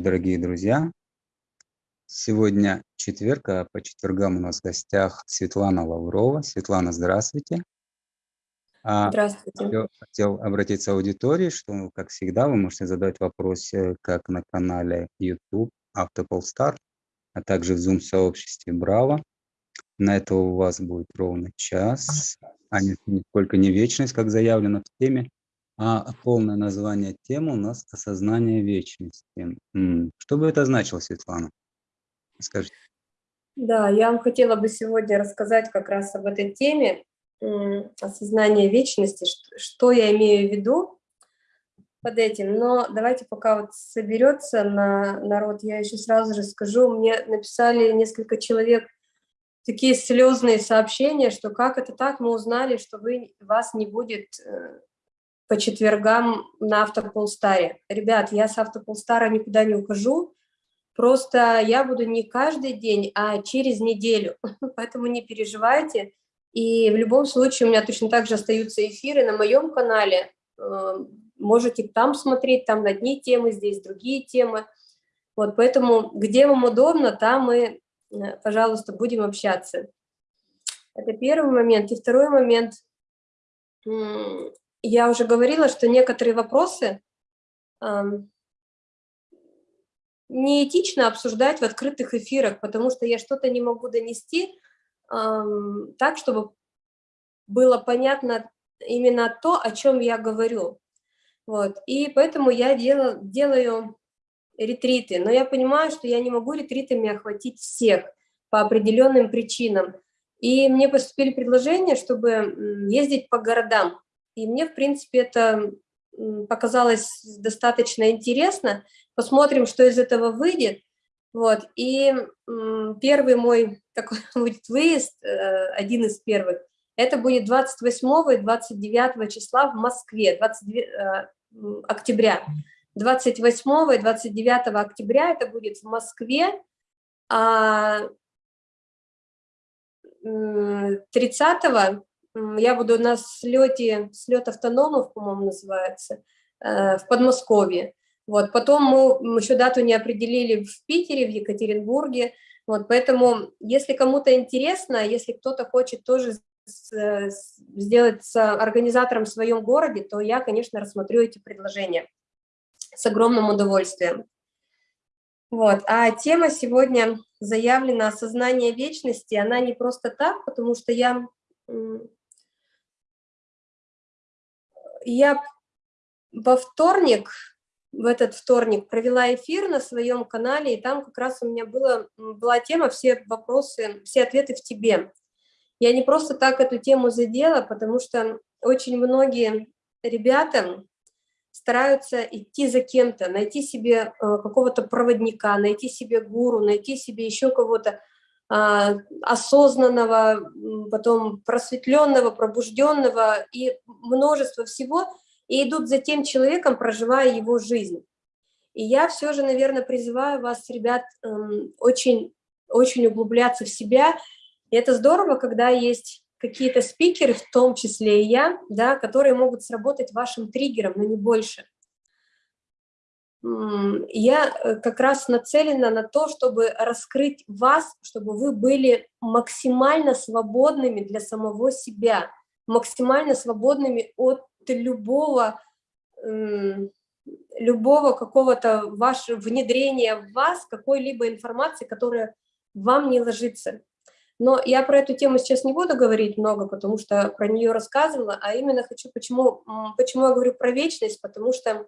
дорогие друзья. Сегодня четверг, а по четвергам у нас в гостях Светлана Лаврова. Светлана, здравствуйте. А, здравствуйте. Хотел, хотел обратиться к аудитории, что, как всегда, вы можете задать вопросы как на канале YouTube Автополстар, а также в Zoom-сообществе Браво. На это у вас будет ровно час, а не сколько не вечность, как заявлено в теме. А полное название темы у нас «Осознание вечности». Что бы это значило, Светлана? Скажите. Да, я вам хотела бы сегодня рассказать как раз об этой теме осознание вечности, что я имею в виду под этим. Но давайте пока вот соберется на народ, я еще сразу же скажу, мне написали несколько человек такие слезные сообщения, что как это так, мы узнали, что вы, вас не будет э, по четвергам на Автополстаре. Ребят, я с Автополстара никуда не ухожу, просто я буду не каждый день, а через неделю, поэтому не переживайте. И в любом случае у меня точно так же остаются эфиры на моем канале, э, можете там смотреть, там одни темы, здесь другие темы. Вот, поэтому где вам удобно, там мы, э, пожалуйста, будем общаться. Это первый момент. И второй момент, я уже говорила, что некоторые вопросы э, неэтично обсуждать в открытых эфирах, потому что я что-то не могу донести э, так, чтобы было понятно именно то, о чем я говорю. Вот. И поэтому я делаю, делаю ретриты. Но я понимаю, что я не могу ретритами охватить всех по определенным причинам. И мне поступили предложения, чтобы ездить по городам. И мне, в принципе, это показалось достаточно интересно. Посмотрим, что из этого выйдет. Вот. И первый мой такой будет выезд, э, один из первых, это будет 28 и 29 числа в Москве, 22 э, октября. 28 и 29 октября это будет в Москве, а 30 я буду на слете, слет автономов, по-моему, называется, э, в Подмосковье. Вот, потом мы еще дату не определили в Питере, в Екатеринбурге, вот, поэтому, если кому-то интересно, если кто-то хочет тоже сделать с организатором в своем городе, то я, конечно, рассмотрю эти предложения с огромным удовольствием. Вот. А тема сегодня заявлена «Осознание вечности». Она не просто так, потому что я я во вторник, в этот вторник провела эфир на своем канале, и там как раз у меня было, была тема «Все вопросы, все ответы в тебе». Я не просто так эту тему задела, потому что очень многие ребята стараются идти за кем-то, найти себе э, какого-то проводника, найти себе гуру, найти себе еще кого-то, осознанного, потом просветленного, пробужденного и множество всего, и идут за тем человеком, проживая его жизнь. И я все же, наверное, призываю вас, ребят, эм, очень, очень углубляться в себя. И это здорово, когда есть какие-то спикеры, в том числе и я, да, которые могут сработать вашим триггером, но не больше я э, как раз нацелена на то, чтобы раскрыть вас, чтобы вы были максимально свободными для самого себя, максимально свободными от любого, любого какого-то вашего внедрения в вас какой-либо информации, которая вам не ложится. Но я про эту тему сейчас не буду говорить много, потому что про нее рассказывала, а именно хочу, почему, почему я говорю про вечность, потому что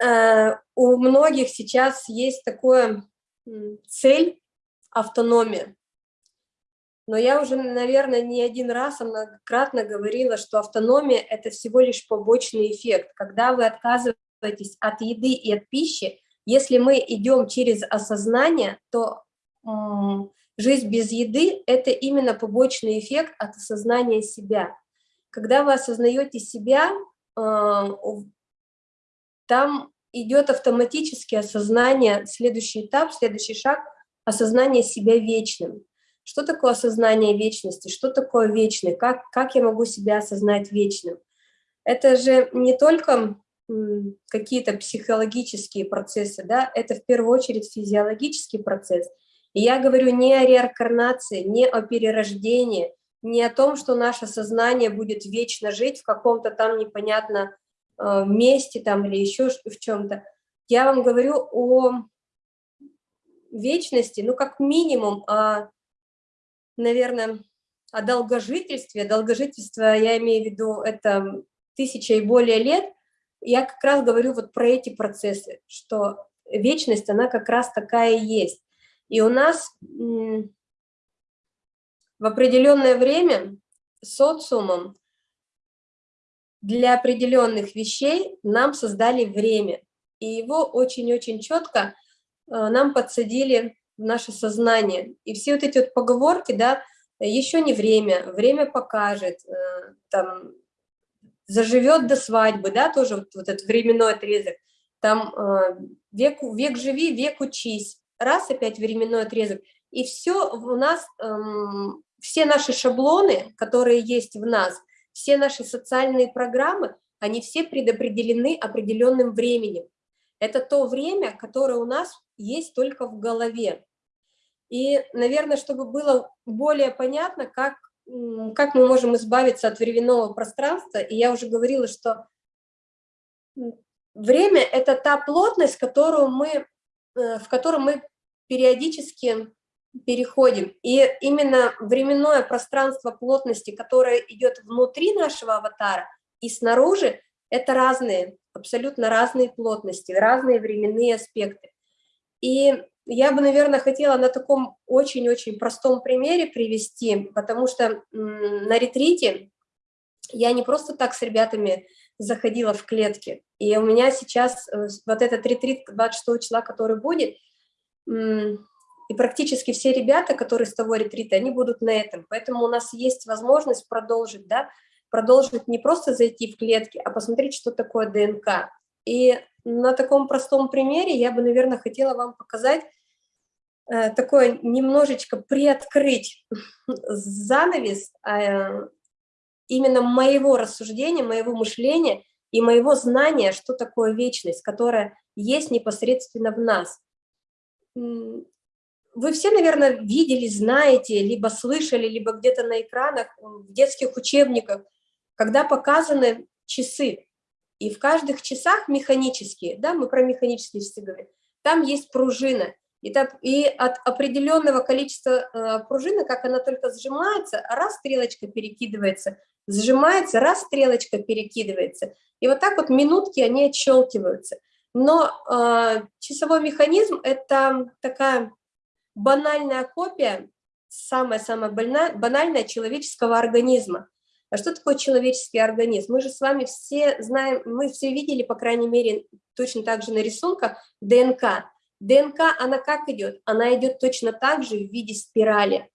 у многих сейчас есть такое цель автономия. Но я уже, наверное, не один раз, а многократно говорила, что автономия – это всего лишь побочный эффект. Когда вы отказываетесь от еды и от пищи, если мы идем через осознание, то жизнь без еды – это именно побочный эффект от осознания себя. Когда вы осознаете себя, э, там идет автоматически осознание, следующий этап, следующий шаг – осознание себя вечным. Что такое осознание вечности? Что такое вечный? Как, как я могу себя осознать вечным? Это же не только какие-то психологические процессы, да, это в первую очередь физиологический процесс. И я говорю не о реинкарнации, не о перерождении, не о том, что наше сознание будет вечно жить в каком-то там непонятно месте там или еще в чем-то. Я вам говорю о вечности, ну, как минимум, о, наверное, о долгожительстве. Долгожительство, я имею в виду, это тысяча и более лет. Я как раз говорю вот про эти процессы, что вечность, она как раз такая и есть. И у нас в определенное время социумом для определенных вещей нам создали время. И его очень-очень четко э, нам подсадили в наше сознание. И все вот эти вот поговорки, да, еще не время, время покажет, э, там, заживет до свадьбы, да, тоже вот, вот этот временной отрезок, там э, век, век живи, век учись, раз опять временной отрезок, и все у нас, эм, все наши шаблоны, которые есть в нас, все наши социальные программы, они все предопределены определенным временем. Это то время, которое у нас есть только в голове. И, наверное, чтобы было более понятно, как, как мы можем избавиться от временного пространства, и я уже говорила, что время – это та плотность, которую мы, э, в которую мы периодически переходим. И именно временное пространство плотности, которое идет внутри нашего аватара и снаружи, это разные, абсолютно разные плотности, разные временные аспекты. И я бы, наверное, хотела на таком очень-очень простом примере привести, потому что на ретрите я не просто так с ребятами заходила в клетки. И у меня сейчас э, вот этот ретрит 26 числа, который будет, и практически все ребята, которые с того ретрита, они будут на этом. Поэтому у нас есть возможность продолжить, да, продолжить не просто зайти в клетки, а посмотреть, что такое ДНК. И на таком простом примере я бы, наверное, хотела вам показать, э, такое немножечко приоткрыть занавес э, именно моего рассуждения, моего мышления и моего знания, что такое вечность, которая есть непосредственно в нас вы все, наверное, видели, знаете, либо слышали, либо где-то на экранах, в детских учебниках, когда показаны часы. И в каждых часах механические, да, мы про механические часы говорим, там есть пружина. И, так, и от определенного количества э, пружины, как она только сжимается, раз стрелочка перекидывается, сжимается, раз стрелочка перекидывается. И вот так вот минутки они отщелкиваются. Но э, часовой механизм – это такая банальная копия, самая-самая банальная человеческого организма. А что такое человеческий организм? Мы же с вами все знаем, мы все видели, по крайней мере, точно так же на рисунках, ДНК. ДНК, она как идет? Она идет точно так же в виде спирали.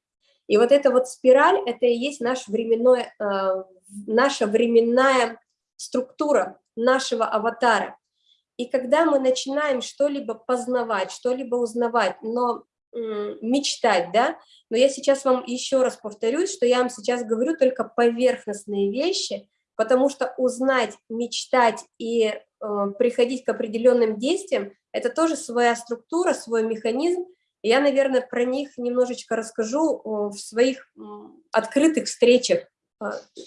И вот эта вот спираль, это и есть наш временной, э, наша временная структура нашего аватара. И когда мы начинаем что-либо познавать, что-либо узнавать, но мечтать, да, но я сейчас вам еще раз повторюсь, что я вам сейчас говорю только поверхностные вещи, потому что узнать, мечтать и э, приходить к определенным действиям – это тоже своя структура, свой механизм. Я, наверное, про них немножечко расскажу в своих открытых встречах, э,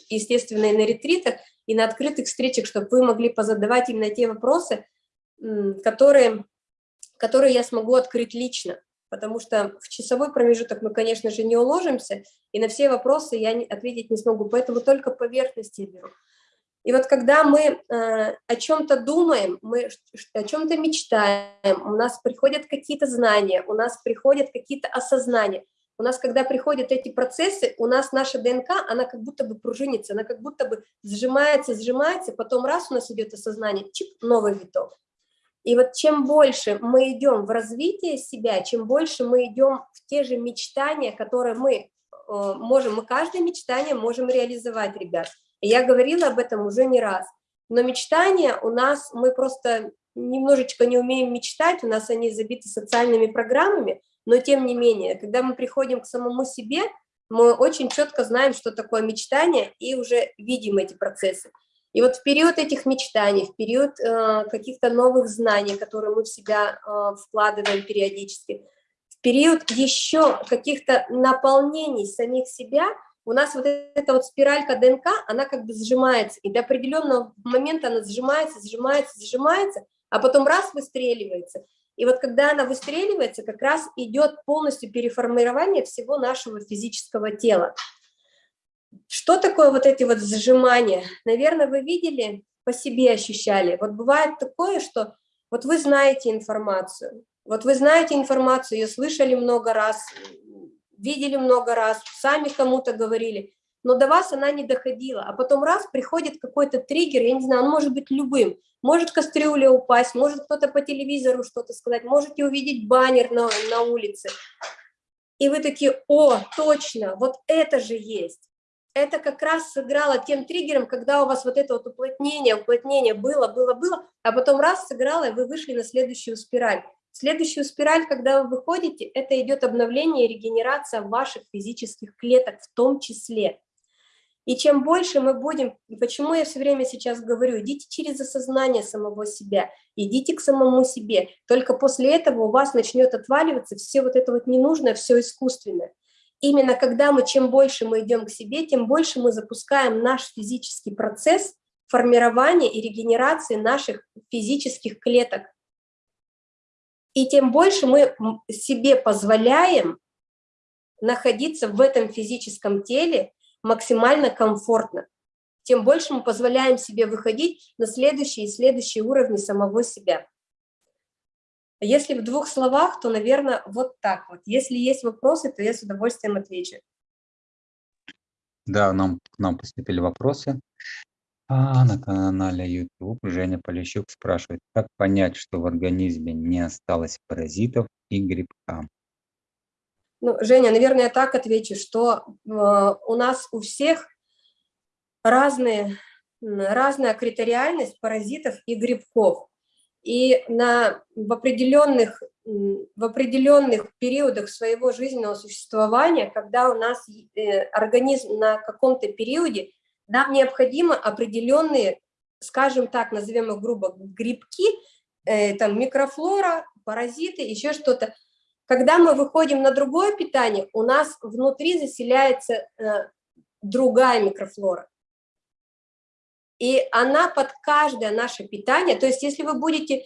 естественно, и на ретритах, и на открытых встречах, чтобы вы могли позадавать именно те вопросы, которые, которые я смогу открыть лично потому что в часовой промежуток мы, конечно же, не уложимся, и на все вопросы я ответить не смогу, поэтому только поверхности беру. И вот когда мы э, о чем-то думаем, мы о чем-то мечтаем, у нас приходят какие-то знания, у нас приходят какие-то осознания. У нас, когда приходят эти процессы, у нас наша ДНК, она как будто бы пружинится, она как будто бы сжимается, сжимается, потом раз у нас идет осознание, чип, новый виток. И вот чем больше мы идем в развитие себя, чем больше мы идем в те же мечтания, которые мы э, можем, мы каждое мечтание можем реализовать, ребят. Я говорила об этом уже не раз. Но мечтания у нас, мы просто немножечко не умеем мечтать, у нас они забиты социальными программами, но тем не менее, когда мы приходим к самому себе, мы очень четко знаем, что такое мечтание, и уже видим эти процессы. И вот в период этих мечтаний, в период э, каких-то новых знаний, которые мы в себя э, вкладываем периодически, в период еще каких-то наполнений самих себя, у нас вот эта вот спиралька ДНК, она как бы сжимается, и до определенного момента она сжимается, сжимается, сжимается, а потом раз выстреливается. И вот когда она выстреливается, как раз идет полностью переформирование всего нашего физического тела. Что такое вот эти вот зажимания? Наверное, вы видели, по себе ощущали. Вот бывает такое, что вот вы знаете информацию, вот вы знаете информацию, ее слышали много раз, видели много раз, сами кому-то говорили, но до вас она не доходила, а потом раз приходит какой-то триггер, я не знаю, он может быть любым, может кастрюля упасть, может кто-то по телевизору что-то сказать, можете увидеть баннер на, на улице, и вы такие, о, точно, вот это же есть. Это как раз сыграло тем триггером, когда у вас вот это вот уплотнение, уплотнение было, было, было, а потом раз сыграло, и вы вышли на следующую спираль. Следующую спираль, когда вы выходите, это идет обновление и регенерация ваших физических клеток в том числе. И чем больше мы будем, почему я все время сейчас говорю, идите через осознание самого себя, идите к самому себе. Только после этого у вас начнет отваливаться все вот это вот ненужное, все искусственное. Именно когда мы, чем больше мы идем к себе, тем больше мы запускаем наш физический процесс формирования и регенерации наших физических клеток. И тем больше мы себе позволяем находиться в этом физическом теле максимально комфортно, тем больше мы позволяем себе выходить на следующие и следующие уровни самого себя. Если в двух словах, то, наверное, вот так вот. Если есть вопросы, то я с удовольствием отвечу. Да, нам, к нам поступили вопросы. А на канале YouTube Женя Полищук спрашивает, как понять, что в организме не осталось паразитов и грибка? Ну, Женя, наверное, я так отвечу, что э, у нас у всех разные, разная критериальность паразитов и грибков. И на, в, определенных, в определенных периодах своего жизненного существования, когда у нас э, организм на каком-то периоде нам необходимо определенные, скажем так, назовем их грубо, грибки, э, там микрофлора, паразиты, еще что-то. Когда мы выходим на другое питание, у нас внутри заселяется э, другая микрофлора. И она под каждое наше питание, то есть если вы будете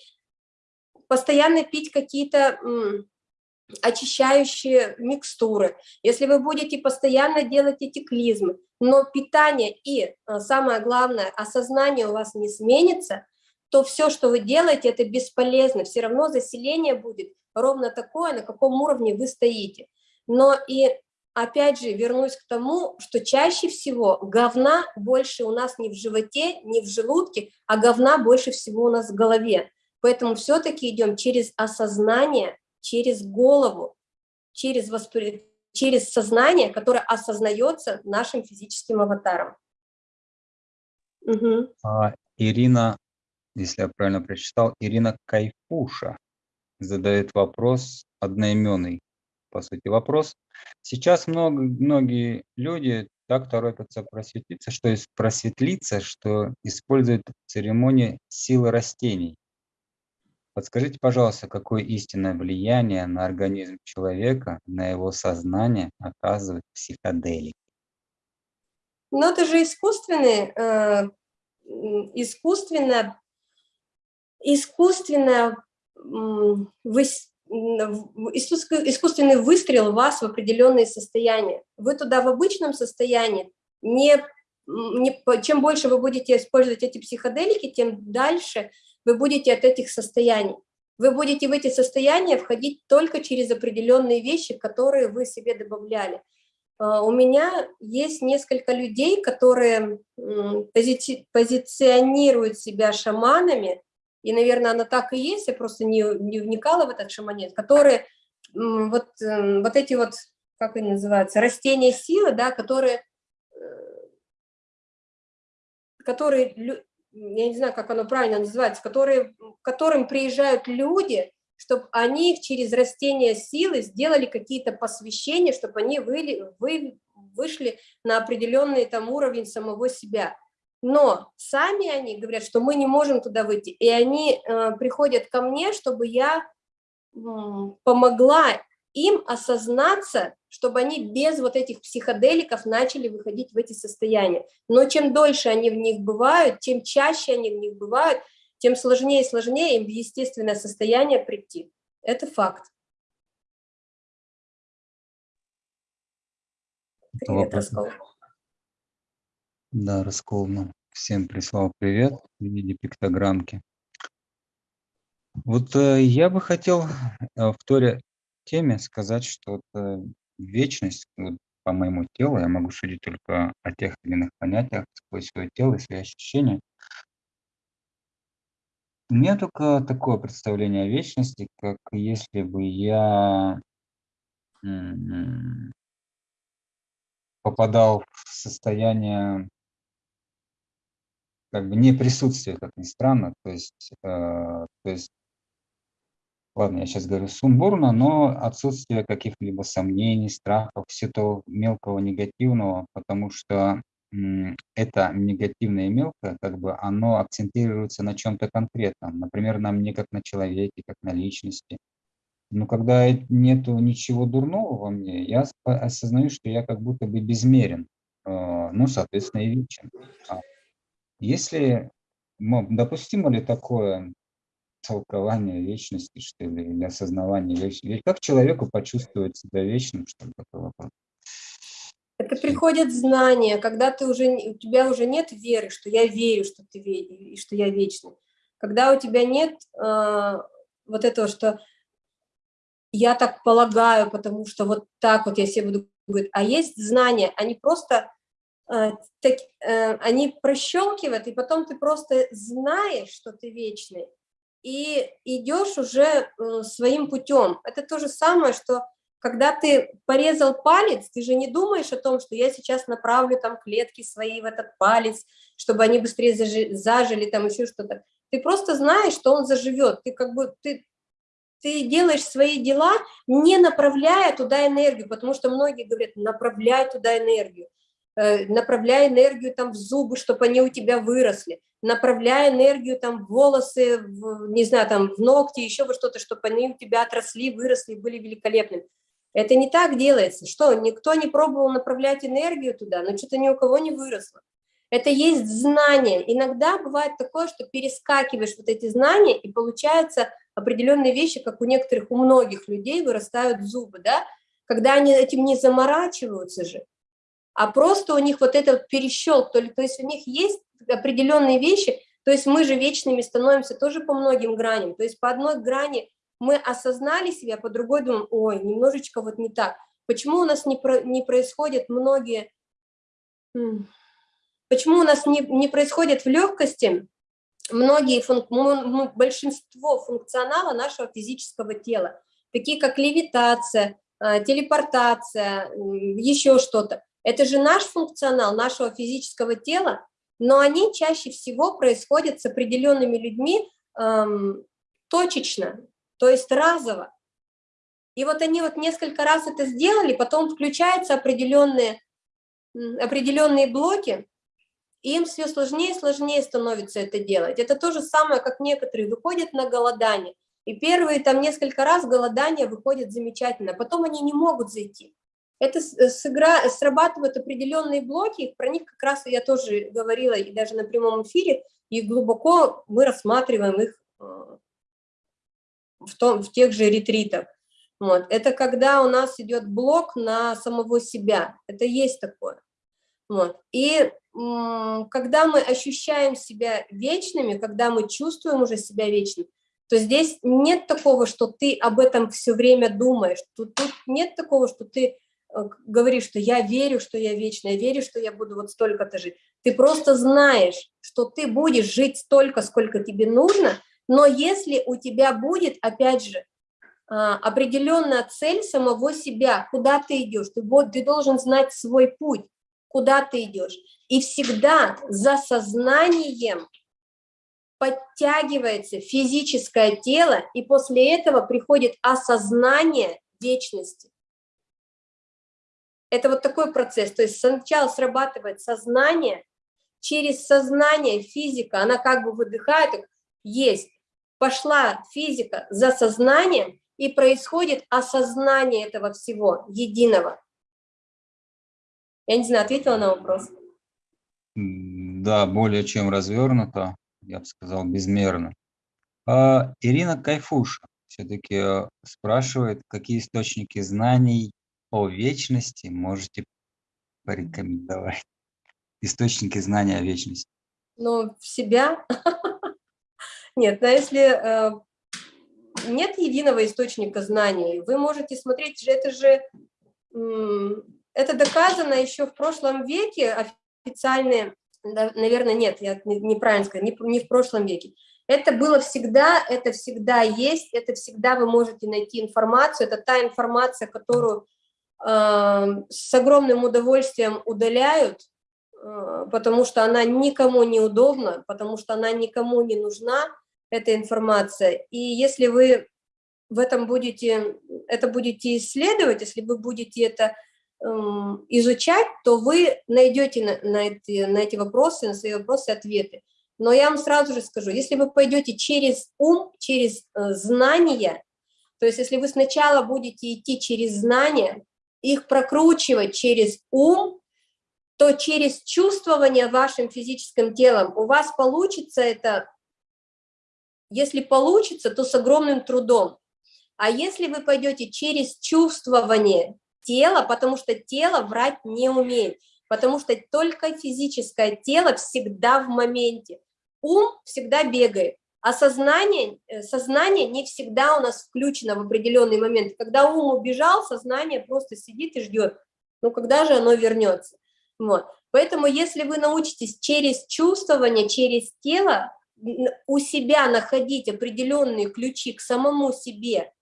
постоянно пить какие-то очищающие микстуры, если вы будете постоянно делать эти клизмы, но питание и, э, самое главное, осознание у вас не сменится, то все, что вы делаете, это бесполезно, все равно заселение будет ровно такое, на каком уровне вы стоите. Но и опять же вернусь к тому, что чаще всего говна больше у нас не в животе, не в желудке, а говна больше всего у нас в голове. Поэтому все-таки идем через осознание, через голову, через, воспри... через сознание, которое осознается нашим физическим аватаром. Угу. А, Ирина, если я правильно прочитал, Ирина Кайфуша задает вопрос одноименный, по сути, вопрос. Сейчас много, многие люди так торопятся просветлиться, что есть просветлиться, что используют церемонии силы растений. Подскажите, пожалуйста, какое истинное влияние на организм человека, на его сознание оказывает психоделики? Ну, это же искусственный, э, искусственно, искусственно искусственный выстрел вас в определенные состояния. Вы туда в обычном состоянии, не, не, чем больше вы будете использовать эти психоделики, тем дальше вы будете от этих состояний. Вы будете в эти состояния входить только через определенные вещи, которые вы себе добавляли. А, у меня есть несколько людей, которые пози позиционируют себя шаманами, и, наверное, она так и есть, я просто не, не вникала в этот шаманизм, которые вот, эм, вот эти вот, как они называются, растения силы, да, которые, э, которые, я не знаю, как оно правильно называется, которые, к которым приезжают люди, чтобы они через растения силы сделали какие-то посвящения, чтобы они выли, вы, вышли на определенный там уровень самого себя. Но сами они говорят, что мы не можем туда выйти, и они э, приходят ко мне, чтобы я э, помогла им осознаться, чтобы они без вот этих психоделиков начали выходить в эти состояния. Но чем дольше они в них бывают, тем чаще они в них бывают, тем сложнее и сложнее им в естественное состояние прийти. Это факт. Привет, Раскол. Да, Расковна. Всем прислал привет в виде пиктограммки. Вот э, я бы хотел э, в Торе теме сказать, что это вечность, вот, по моему телу, я могу судить только о тех или иных понятиях сквозь свое тело и свои ощущения. У меня только такое представление о вечности, как если бы я попадал в состояние как бы не присутствия, как ни странно, то есть, э, то есть ладно, я сейчас говорю сумбурно, но отсутствие каких-либо сомнений, страхов, все то мелкого негативного, потому что это негативное и мелкое, как бы оно акцентируется на чем-то конкретном, например, на мне как на человеке, как на личности. Но когда нету ничего дурного во мне, я осознаю, что я как будто бы безмерен, э, ну, соответственно, и вечен. А если, допустимо ли такое толкование вечности, что ли, или осознавание вечности. Как человеку почувствовать себя вечным, что ли, такой вопрос? Это приходит знание, когда ты уже, у тебя уже нет веры, что я верю, что ты и что я вечный. Когда у тебя нет э, вот этого, что я так полагаю, потому что вот так вот я себе буду говорить, а есть знания, они просто так, э, они прощелкивают, и потом ты просто знаешь, что ты вечный, и идешь уже э, своим путем. Это то же самое, что когда ты порезал палец, ты же не думаешь о том, что я сейчас направлю там клетки свои в этот палец, чтобы они быстрее зажили, зажили там еще что-то. Ты просто знаешь, что он заживет. Ты как бы ты, ты делаешь свои дела, не направляя туда энергию, потому что многие говорят, направляй туда энергию. Э, направляй энергию там в зубы, чтобы они у тебя выросли, направляй энергию там в волосы, в, не знаю, там в ногти, еще во что-то, чтобы они у тебя отросли, выросли, были великолепными. Это не так делается. Что, никто не пробовал направлять энергию туда, но что-то ни у кого не выросло. Это есть знание. Иногда бывает такое, что перескакиваешь вот эти знания, и получаются определенные вещи, как у некоторых, у многих людей вырастают зубы, да, когда они этим не заморачиваются же, а просто у них вот этот перещелк, то, то есть у них есть определенные вещи, то есть мы же вечными становимся тоже по многим граням, то есть по одной грани мы осознали себя, по другой думаем, ой, немножечко вот не так. Почему у нас не, про, не происходят многие, почему у нас не, не происходит в легкости многие, функ, большинство функционала нашего физического тела, такие как левитация, а, телепортация, еще что-то. Это же наш функционал нашего физического тела, но они чаще всего происходят с определенными людьми эм, точечно, то есть разово. И вот они вот несколько раз это сделали, потом включаются определенные, определенные блоки, и им все сложнее и сложнее становится это делать. Это то же самое, как некоторые выходят на голодание, и первые там несколько раз голодание выходит замечательно, потом они не могут зайти это э, сыгра... срабатывают определенные блоки, про них как раз я тоже говорила и даже на прямом эфире, и глубоко мы рассматриваем их э, в, том, в тех же ретритах. Вот. Это когда у нас идет блок на самого себя, это есть такое. Вот. И когда мы ощущаем себя вечными, когда мы чувствуем уже себя вечным, то здесь нет такого, что ты об этом все время думаешь, тут, тут нет такого, что ты говоришь, что я верю, что я вечная, верю, что я буду вот столько-то жить. Ты просто знаешь, что ты будешь жить столько, сколько тебе нужно, но если у тебя будет, опять же, а, определенная цель самого себя, куда ты идешь, ты, ты должен знать свой путь, куда ты идешь. И всегда за сознанием подтягивается физическое тело, и после этого приходит осознание вечности. Это вот такой процесс. То есть сначала срабатывает сознание, через сознание физика, она как бы выдыхает, есть, пошла физика за сознанием, и происходит осознание этого всего, единого. Я не знаю, ответила на вопрос? Да, более чем развернуто, я бы сказал, безмерно. А, Ирина Кайфуша все-таки э, спрашивает, какие источники знаний о вечности можете порекомендовать? Источники знания о вечности. Ну, себя. Нет, но если э, нет единого источника знаний, вы можете смотреть, это же, это доказано еще в прошлом веке, официальные, наверное, нет, я неправильно сказала, не, не в прошлом веке. Это было всегда, это всегда есть, это всегда вы можете найти информацию, это та информация, которую с огромным удовольствием удаляют, э, потому что она никому не удобна, потому что она никому не нужна, эта информация. И если вы в этом будете, это будете исследовать, если вы будете это эм, изучать, то вы найдете на, на, эти, на эти вопросы, на свои вопросы ответы. Но я вам сразу же скажу, если вы пойдете через ум, через э, знания, то есть если вы сначала будете идти через знания, их прокручивать через ум, то через чувствование вашим физическим телом у вас получится это если получится, то с огромным трудом. А если вы пойдете через чувствование тела, потому что тело врать не умеет, потому что только физическое тело всегда в моменте. Ум всегда бегает, а сознание, э, сознание не всегда у нас включено в определенный момент. Когда ум убежал, сознание просто сидит и ждет, ну когда же оно вернется. Вот. Поэтому если вы научитесь через чувствование, через тело у себя находить определенные ключи к самому себе,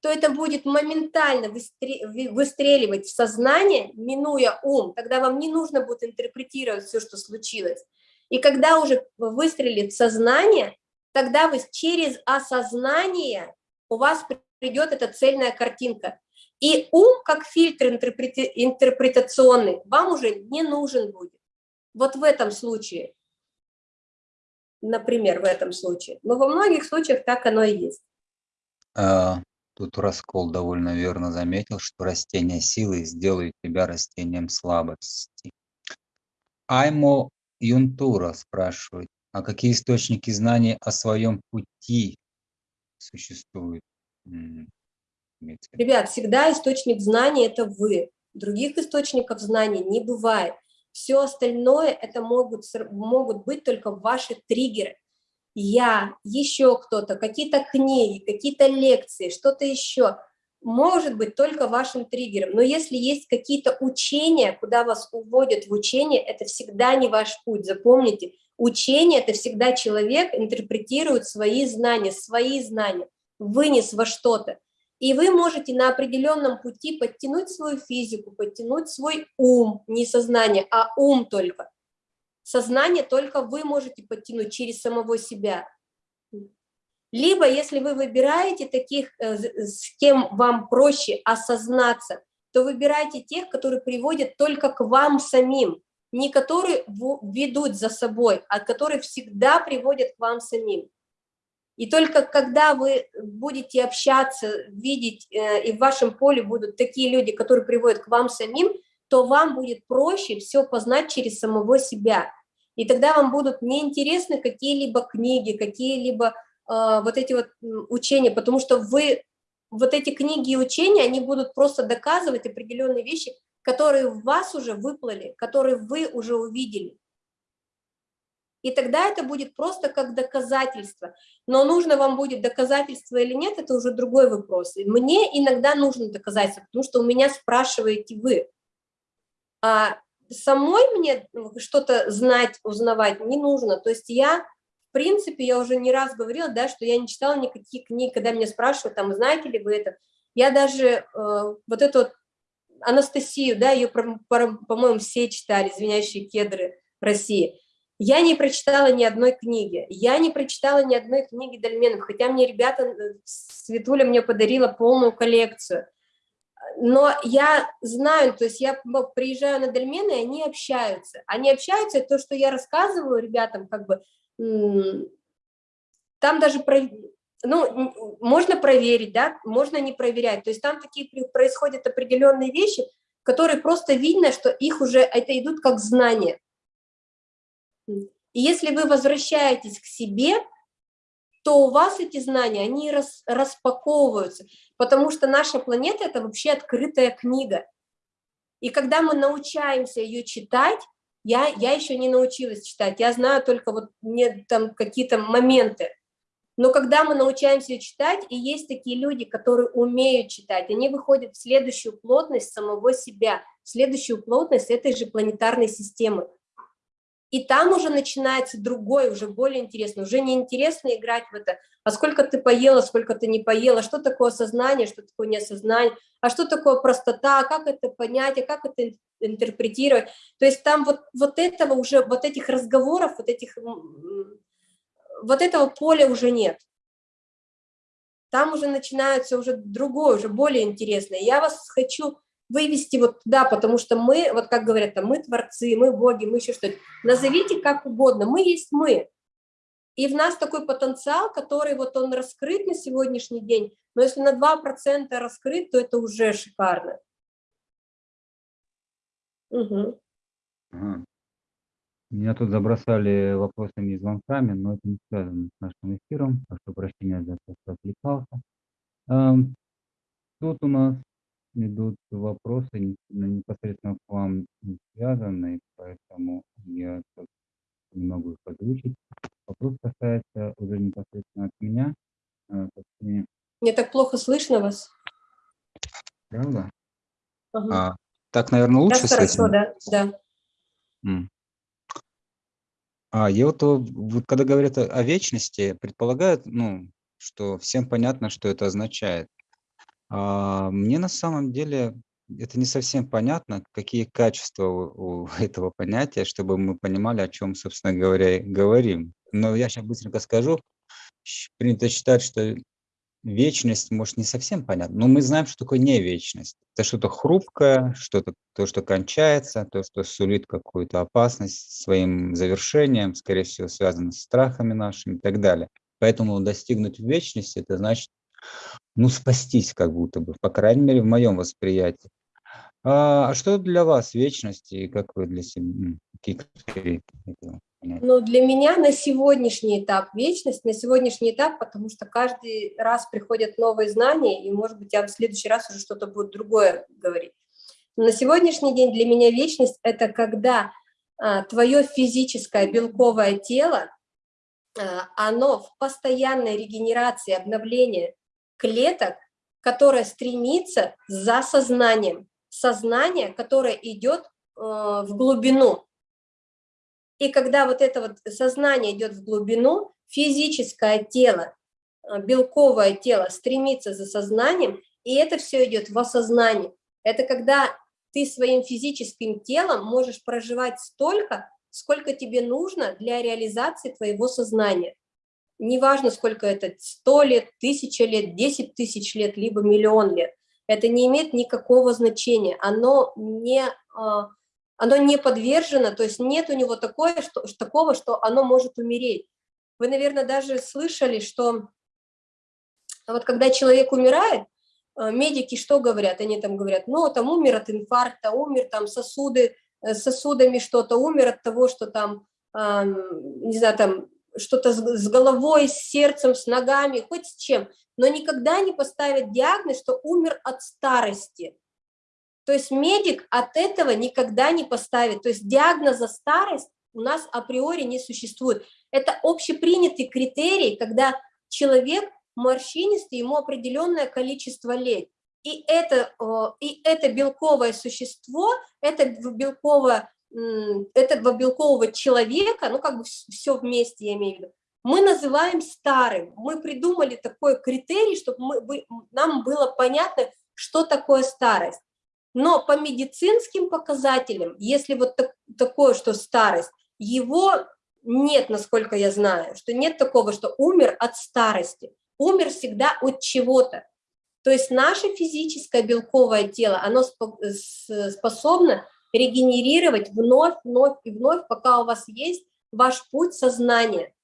то это будет моментально выстреливать в сознание, минуя ум. Тогда вам не нужно будет интерпретировать все, что случилось. И когда уже выстрелит сознание, тогда вы через осознание у вас придет эта цельная картинка. И ум, как фильтр интерпретационный, вам уже не нужен будет. Вот в этом случае например, в этом случае. Но во многих случаях так оно и есть. А, тут Раскол довольно верно заметил, что растение силы сделает тебя растением слабости. Аймо Юнтура спрашивает, а какие источники знаний о своем пути существуют? Ребят, всегда источник знаний – это вы. Других источников знаний не бывает. Все остальное это могут, могут быть только ваши триггеры. Я, еще кто-то, какие-то книги, какие-то лекции, что-то еще. Может быть только вашим триггером. Но если есть какие-то учения, куда вас уводят в учение, это всегда не ваш путь. Запомните, учение – это всегда человек интерпретирует свои знания, свои знания, вынес во что-то. И вы можете на определенном пути подтянуть свою физику, подтянуть свой ум, не сознание, а ум только. Сознание только вы можете подтянуть через самого себя. Либо, если вы выбираете таких, э, с кем вам проще осознаться, то выбирайте тех, которые приводят только к вам самим, не которые ведут за собой, а которые всегда приводят к вам самим. И только когда вы будете общаться, видеть, э, и в вашем поле будут такие люди, которые приводят к вам самим, то вам будет проще все познать через самого себя. И тогда вам будут неинтересны какие-либо книги, какие-либо э, вот эти вот учения, потому что вы, вот эти книги и учения, они будут просто доказывать определенные вещи, которые в вас уже выплыли, которые вы уже увидели. И тогда это будет просто как доказательство. Но нужно вам будет доказательство или нет, это уже другой вопрос. И мне иногда нужно доказательство, потому что у меня спрашиваете вы. А самой мне что-то знать, узнавать не нужно. То есть я, в принципе, я уже не раз говорила, да, что я не читала никаких книг, когда меня спрашивают, там, знаете ли вы это. Я даже э, вот эту вот Анастасию, да, ее, по-моему, все читали, «Звенящие кедры России». Я не прочитала ни одной книги, я не прочитала ни одной книги Дальменов, хотя мне ребята, э, Светуля мне подарила полную коллекцию. но я знаю, то есть я приезжаю на дольмены, и они общаются. Они общаются, то, что я рассказываю ребятам, как бы, там даже, про, ну, можно проверить, да, можно не проверять. То есть там такие происходят определенные вещи, которые просто видно, что их уже, это идут как знания. И если вы возвращаетесь к себе, то у вас эти знания, они рас, распаковываются, потому что наша планета – это вообще открытая книга. И когда мы научаемся ее читать, я, я еще не научилась читать, я знаю только вот мне там какие-то моменты, но когда мы научаемся читать, и есть такие люди, которые умеют читать, они выходят в следующую плотность самого себя, в следующую плотность этой же планетарной системы. И там уже начинается другой, уже более интересно. Уже не интересно играть в это, а сколько ты поела, сколько ты не поела, что такое сознание, что такое неосознание, а что такое простота, как это понять, а как это интерпретировать. То есть там вот, вот этого уже, вот этих разговоров, вот этих, вот этого поля уже нет. Там уже начинается уже другое, уже более интересное. Я вас хочу вывести вот туда, потому что мы, вот как говорят, мы творцы, мы боги, мы еще что-то. Назовите как угодно, мы есть мы. И в нас такой потенциал, который вот он раскрыт на сегодняшний день, но если на 2% раскрыт, то это уже шикарно. Угу. Меня тут забросали вопросами и звонками, но это не связано с нашим эфиром, прошу прощения за то, что отвлекался. Эм, тут у нас идут вопросы непосредственно к вам связанные, поэтому я не могу их озвучить. Вопрос касается уже непосредственно от меня. А, Мне так плохо слышно вас. Правда? Ага. А, так, наверное, лучше Сейчас хорошо, да, да. А, я вот, вот когда говорят о, о вечности, предполагают, ну, что всем понятно, что это означает. А, мне на самом деле это не совсем понятно, какие качества у, у этого понятия, чтобы мы понимали, о чем, собственно говоря, говорим. Но я сейчас быстренько скажу. Принято считать, что вечность, может, не совсем понятно, но мы знаем, что такое не вечность. Это что-то хрупкое, что-то то, что кончается, то, что сулит какую-то опасность своим завершением, скорее всего, связано с страхами нашими и так далее. Поэтому достигнуть вечности, это значит ну, спастись как будто бы, по крайней мере, в моем восприятии. А, а что для вас вечность и как вы для себя, какие критерии Ну, для меня на сегодняшний этап вечность, на сегодняшний этап, потому что каждый раз приходят новые знания, и, может быть, я в следующий раз уже что-то будет другое говорить. на сегодняшний день для меня вечность – это когда а, твое физическое белковое тело, а, оно в постоянной регенерации, обновлении клеток, которая стремится за сознанием. Сознание, которое идет э, в глубину. И когда вот это вот сознание идет в глубину, физическое тело, э, белковое тело стремится за сознанием, и это все идет в осознание. Это когда ты своим физическим телом можешь проживать столько, сколько тебе нужно для реализации твоего сознания. Неважно, сколько это, 100 лет, 1000 лет, 10 тысяч лет, либо миллион лет, это не имеет никакого значения, оно не, а, оно не подвержено, то есть нет у него такое, что, такого, что оно может умереть. Вы, наверное, даже слышали, что вот когда человек умирает, а, медики что говорят? Они там говорят, ну, там умер от инфаркта, умер там сосуды, э, сосудами что-то, умер от того, что там, не знаю, там что-то с головой, с сердцем, с ногами, хоть с чем, но никогда не поставят диагноз, что умер от старости. То есть медик от этого никогда не поставит. То есть диагноза старость у нас априори не существует. Это общепринятый критерий, когда человек морщинистый, ему определенное количество лет. И это, и это белковое существо, это белковое этого белкового человека, ну как бы все вместе, я имею в виду, мы называем старым. Мы придумали такой критерий, чтобы мы, нам было понятно, что такое старость. Но по медицинским показателям, если вот так, такое, что старость, его нет, насколько я знаю, что нет такого, что умер от старости. Умер всегда от чего-то. То есть наше физическое белковое тело, оно способно регенерировать вновь, вновь и вновь, пока у вас есть ваш путь сознания.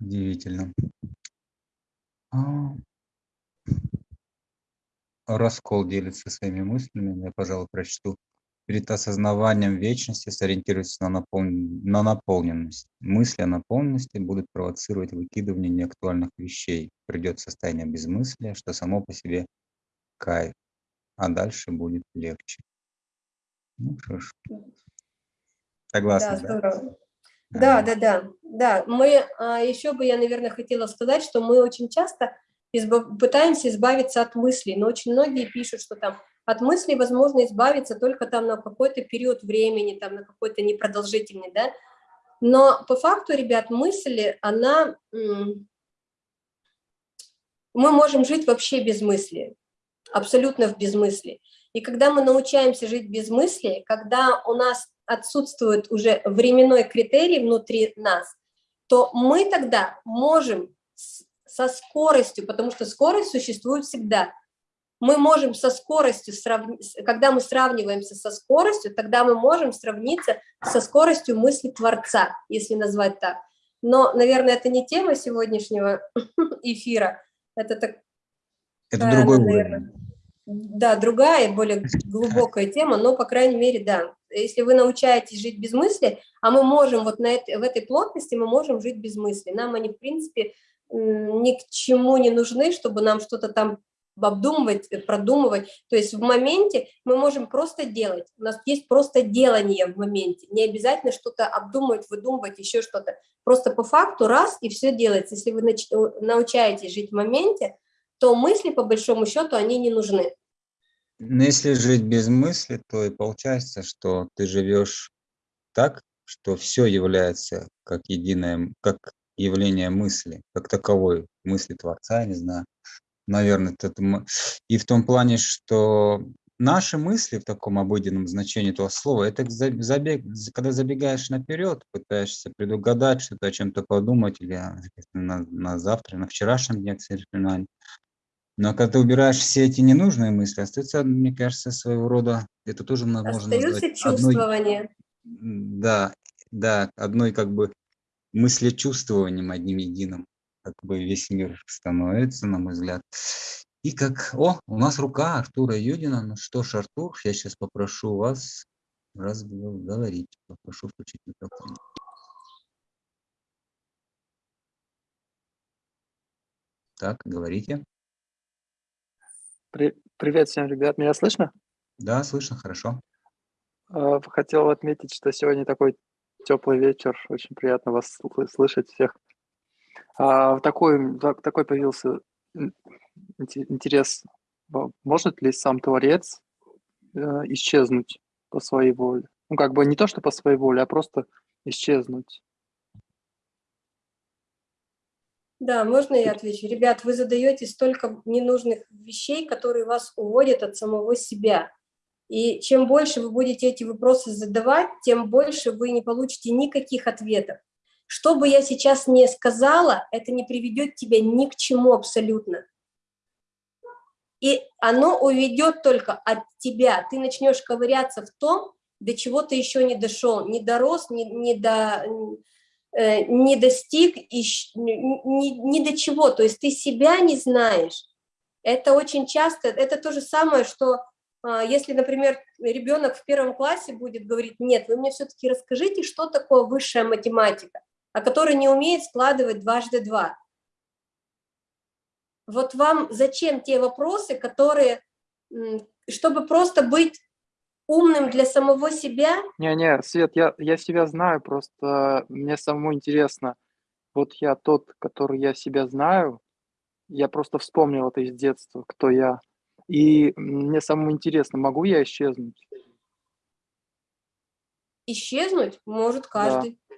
Удивительно. Раскол делится своими мыслями, я, пожалуй, прочту. Перед осознаванием вечности сориентируйтесь на, напол... на наполненность. Мысли о наполненности будут провоцировать выкидывание неактуальных вещей. Придет состояние безмыслия, что само по себе кайф, а дальше будет легче. Ну что ж. Согласна, да? Здорово. Да, да, да, да. Мы, а, еще бы я, наверное, хотела сказать, что мы очень часто избав, пытаемся избавиться от мыслей, но очень многие пишут, что там от мыслей возможно избавиться только там на какой-то период времени, там на какой-то непродолжительный, да. Но по факту, ребят, мысли, она... Мы можем жить вообще без мысли, абсолютно в безмыслии. И когда мы научаемся жить без мысли, когда у нас отсутствует уже временной критерий внутри нас, то мы тогда можем со скоростью, потому что скорость существует всегда. Мы можем со скоростью, когда мы сравниваемся со скоростью, тогда мы можем сравниться со скоростью мысли Творца, если назвать так. Но, наверное, это не тема сегодняшнего эфира. Это так... Это другой уровень да, другая, более глубокая тема, но, по крайней мере, да. Если вы научаетесь жить без мысли, а мы можем вот на этой, в этой плотности, мы можем жить без мысли. Нам они, в принципе, ни к чему не нужны, чтобы нам что-то там обдумывать, продумывать. То есть в моменте мы можем просто делать. У нас есть просто делание в моменте. Не обязательно что-то обдумывать, выдумывать, еще что-то. Просто по факту раз и все делается. Если вы научаетесь жить в моменте, то мысли, по большому счету, они не нужны. Но если жить без мысли, то и получается, что ты живешь так, что все является как единое, как явление мысли, как таковой, мысли Творца, я не знаю, наверное, это, и в том плане, что наши мысли в таком обыденном значении этого слова, это забег, когда забегаешь наперед, пытаешься предугадать что-то, о чем-то подумать, или на, на завтра, на вчерашнем дне, к сожалению, но когда ты убираешь все эти ненужные мысли, остается, мне кажется, своего рода, это тоже можно Остаются назвать чувствования. Одной, да, да, одной как бы мыслечувствованием одним единым, как бы весь мир становится, на мой взгляд. И как, о, у нас рука Артура Юдина. Ну что ж, Артур, я сейчас попрошу вас разговаривать. Попрошу включить микрофон. Так, говорите. При, привет всем, ребят. Меня слышно? Да, слышно, хорошо. Uh, хотел отметить, что сегодня такой теплый вечер. Очень приятно вас слышать всех. Uh, такой, такой появился интерес. Может ли сам Творец uh, исчезнуть по своей воле? Ну, как бы не то, что по своей воле, а просто исчезнуть. Да, можно я отвечу? Ребят, вы задаете столько ненужных вещей, которые вас уводят от самого себя. И чем больше вы будете эти вопросы задавать, тем больше вы не получите никаких ответов. Что бы я сейчас не сказала, это не приведет тебя ни к чему абсолютно. И оно уведет только от тебя. Ты начнешь ковыряться в том, до чего ты еще не дошел, не дорос, не, не до Э, не достиг ни, ни до чего, то есть ты себя не знаешь. Это очень часто, это то же самое, что если, например, ребенок в первом классе будет говорить, нет, вы мне все-таки расскажите, что такое высшая математика, а который не умеет складывать дважды два. Вот вам зачем те вопросы, которые, чтобы просто быть умным для самого себя? Не-не, Свет, я, я себя знаю, просто мне самому интересно. Вот я тот, который я себя знаю, я просто вспомнил это из детства, кто я. И мне самому интересно, могу я исчезнуть? Исчезнуть может каждый. Да.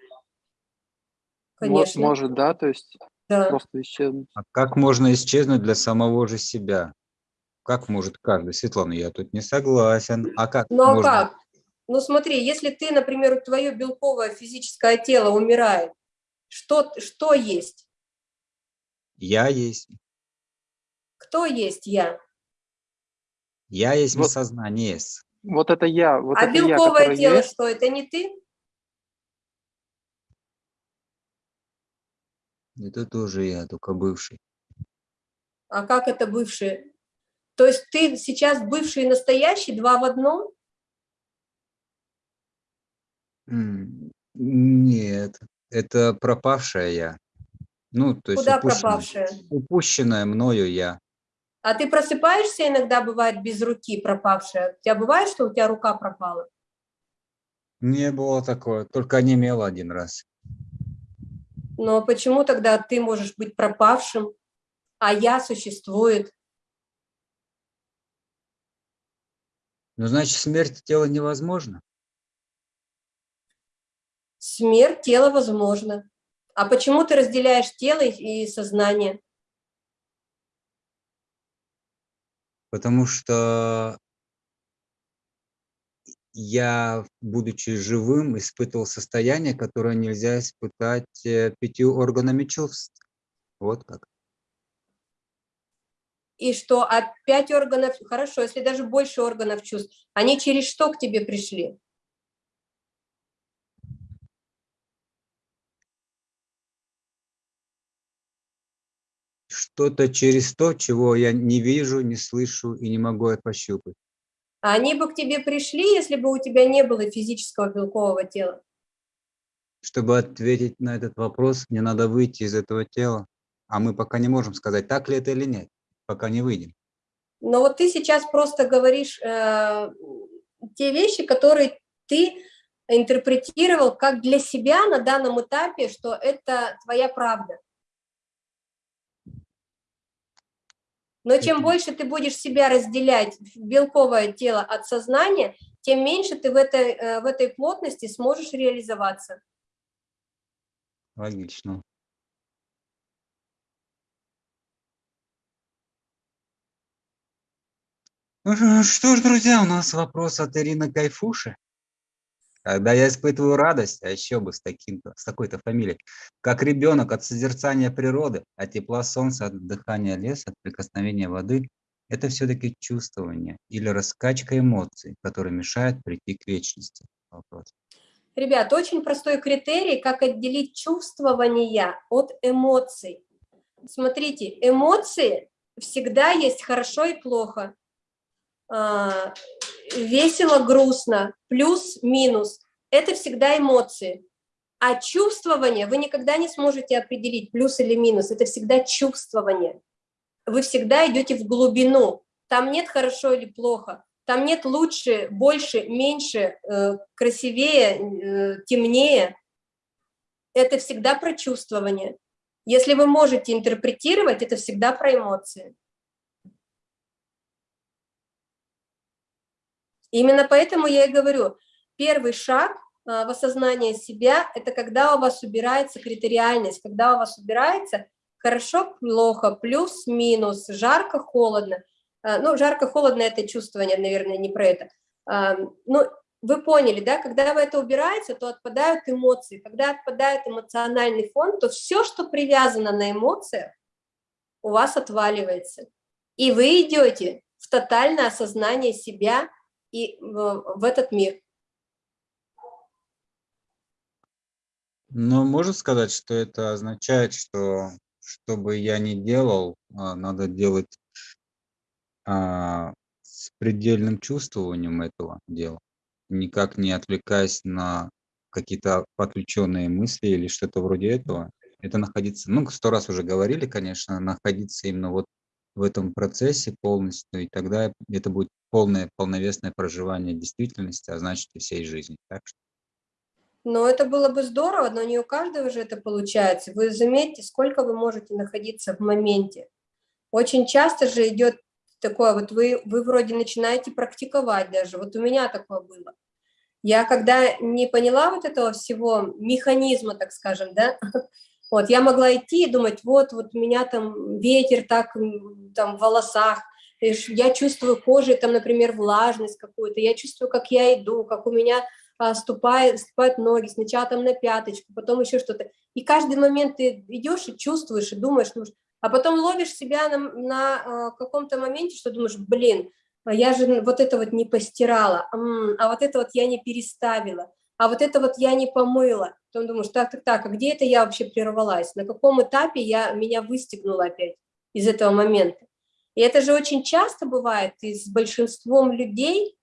Конечно. Может, да, то есть да. просто исчезнуть. А как можно исчезнуть для самого же себя? Как может каждый? Светлана, я тут не согласен. А как Ну, а можно? как? Ну, смотри, если ты, например, твое белковое физическое тело умирает, что, что есть? Я есть. Кто есть я? Я есть Вот. сознание. есть. Вот это я, вот а это я, белковое который тело есть. что, это не ты? Это тоже я, только бывший. А как это бывший? То есть ты сейчас бывший и настоящий, два в одном? Нет, это пропавшая я. Ну, то есть Куда упущенное- пропавшая? упущенное мною я. А ты просыпаешься иногда, бывает, без руки пропавшая? У тебя бывает, что у тебя рука пропала? Не было такое, только онемело один раз. Но почему тогда ты можешь быть пропавшим, а я существует? Ну, значит, смерть тела невозможно. Смерть тела возможна. А почему ты разделяешь тело и сознание? Потому что я, будучи живым, испытывал состояние, которое нельзя испытать э, пятью органами чувств. Вот как. И что, а пять органов, хорошо, если даже больше органов чувств, они через что к тебе пришли? Что-то через то, чего я не вижу, не слышу и не могу это пощупать. А они бы к тебе пришли, если бы у тебя не было физического белкового тела. Чтобы ответить на этот вопрос, мне надо выйти из этого тела. А мы пока не можем сказать, так ли это или нет, пока не выйдем. Но вот ты сейчас просто говоришь э, те вещи, которые ты интерпретировал как для себя на данном этапе, что это твоя правда. Но чем больше ты будешь себя разделять, белковое тело от сознания, тем меньше ты в этой, э, в этой плотности сможешь реализоваться. Логично. Ну что ж, друзья, у нас вопрос от Ирины Кайфуши. Когда я испытываю радость, а еще бы с, таким с такой-то фамилией, как ребенок от созерцания природы, от тепла солнца, от дыхания леса, от прикосновения воды, это все-таки чувствование или раскачка эмоций, которые мешают прийти к вечности. Вопрос. Ребят, очень простой критерий, как отделить чувствование от эмоций. Смотрите, эмоции всегда есть хорошо и плохо, А, весело, грустно, плюс-минус. Это всегда эмоции. А чувствование вы никогда не сможете определить, плюс или минус. Это всегда чувствование. Вы всегда идете в глубину. Там нет хорошо или плохо. Там нет лучше, больше, меньше, э, красивее, э, темнее. Это всегда про чувствование. Если вы можете интерпретировать, это всегда про эмоции. Именно поэтому я и говорю, первый шаг а, в осознании себя – это когда у вас убирается критериальность, когда у вас убирается хорошо, плохо, плюс, минус, жарко, холодно. А, Ну, жарко-холодно – это чувствование, наверное, не про это. А, Ну, вы поняли, да, когда вы это убираете, то отпадают эмоции. Когда отпадает эмоциональный фон, то все, что привязано на эмоциях, у вас отваливается. И вы идете в тотальное осознание себя и в, этот мир. Но можно сказать, что это означает, что что бы я ни делал, а, надо делать а, с предельным чувствованием этого дела, никак не отвлекаясь на какие-то отвлеченные мысли или что-то вроде этого. Это находиться, ну, сто раз уже говорили, конечно, находиться именно вот в этом процессе полностью, и тогда это будет полное, полновесное проживание действительности, а значит и всей жизни. Так что Но это было бы здорово, но не у каждого же это получается. Вы заметьте, сколько вы можете находиться в моменте. Очень часто же идет такое, вот вы, вы вроде начинаете практиковать даже. Вот у меня такое было. Я когда не поняла вот этого всего механизма, так скажем, да, вот, я могла идти и думать, вот, вот у меня там ветер так там в волосах, я чувствую кожей там, например, влажность какую-то, я чувствую, как я иду, как у меня а, ступает, ступают ноги, сначала там на пяточку, потом еще что-то. И каждый момент ты идешь и чувствуешь, и думаешь, ну, А потом ловишь себя на, на э, каком-то моменте, что думаешь, блин, а я же вот это вот не постирала, а вот это вот я не переставила, а вот это вот я не помыла. Потом думаешь, так, так, так, а где это я вообще прервалась? На каком этапе я, меня выстегнула опять из этого момента? И это же очень часто бывает и с большинством людей.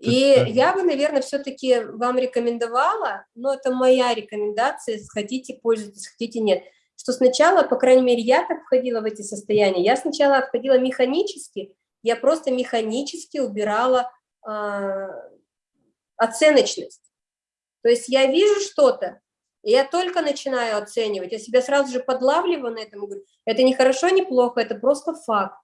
И я бы, наверное, все-таки вам рекомендовала, но это моя рекомендация, хотите пользуйтесь, хотите нет, что сначала, по крайней мере, я так входила в эти состояния, я сначала входила механически, я просто механически убирала э, оценочность. То есть я вижу что-то, и я только начинаю оценивать, я себя сразу же подлавливаю на этом, говорю, это не хорошо, не плохо, это просто факт.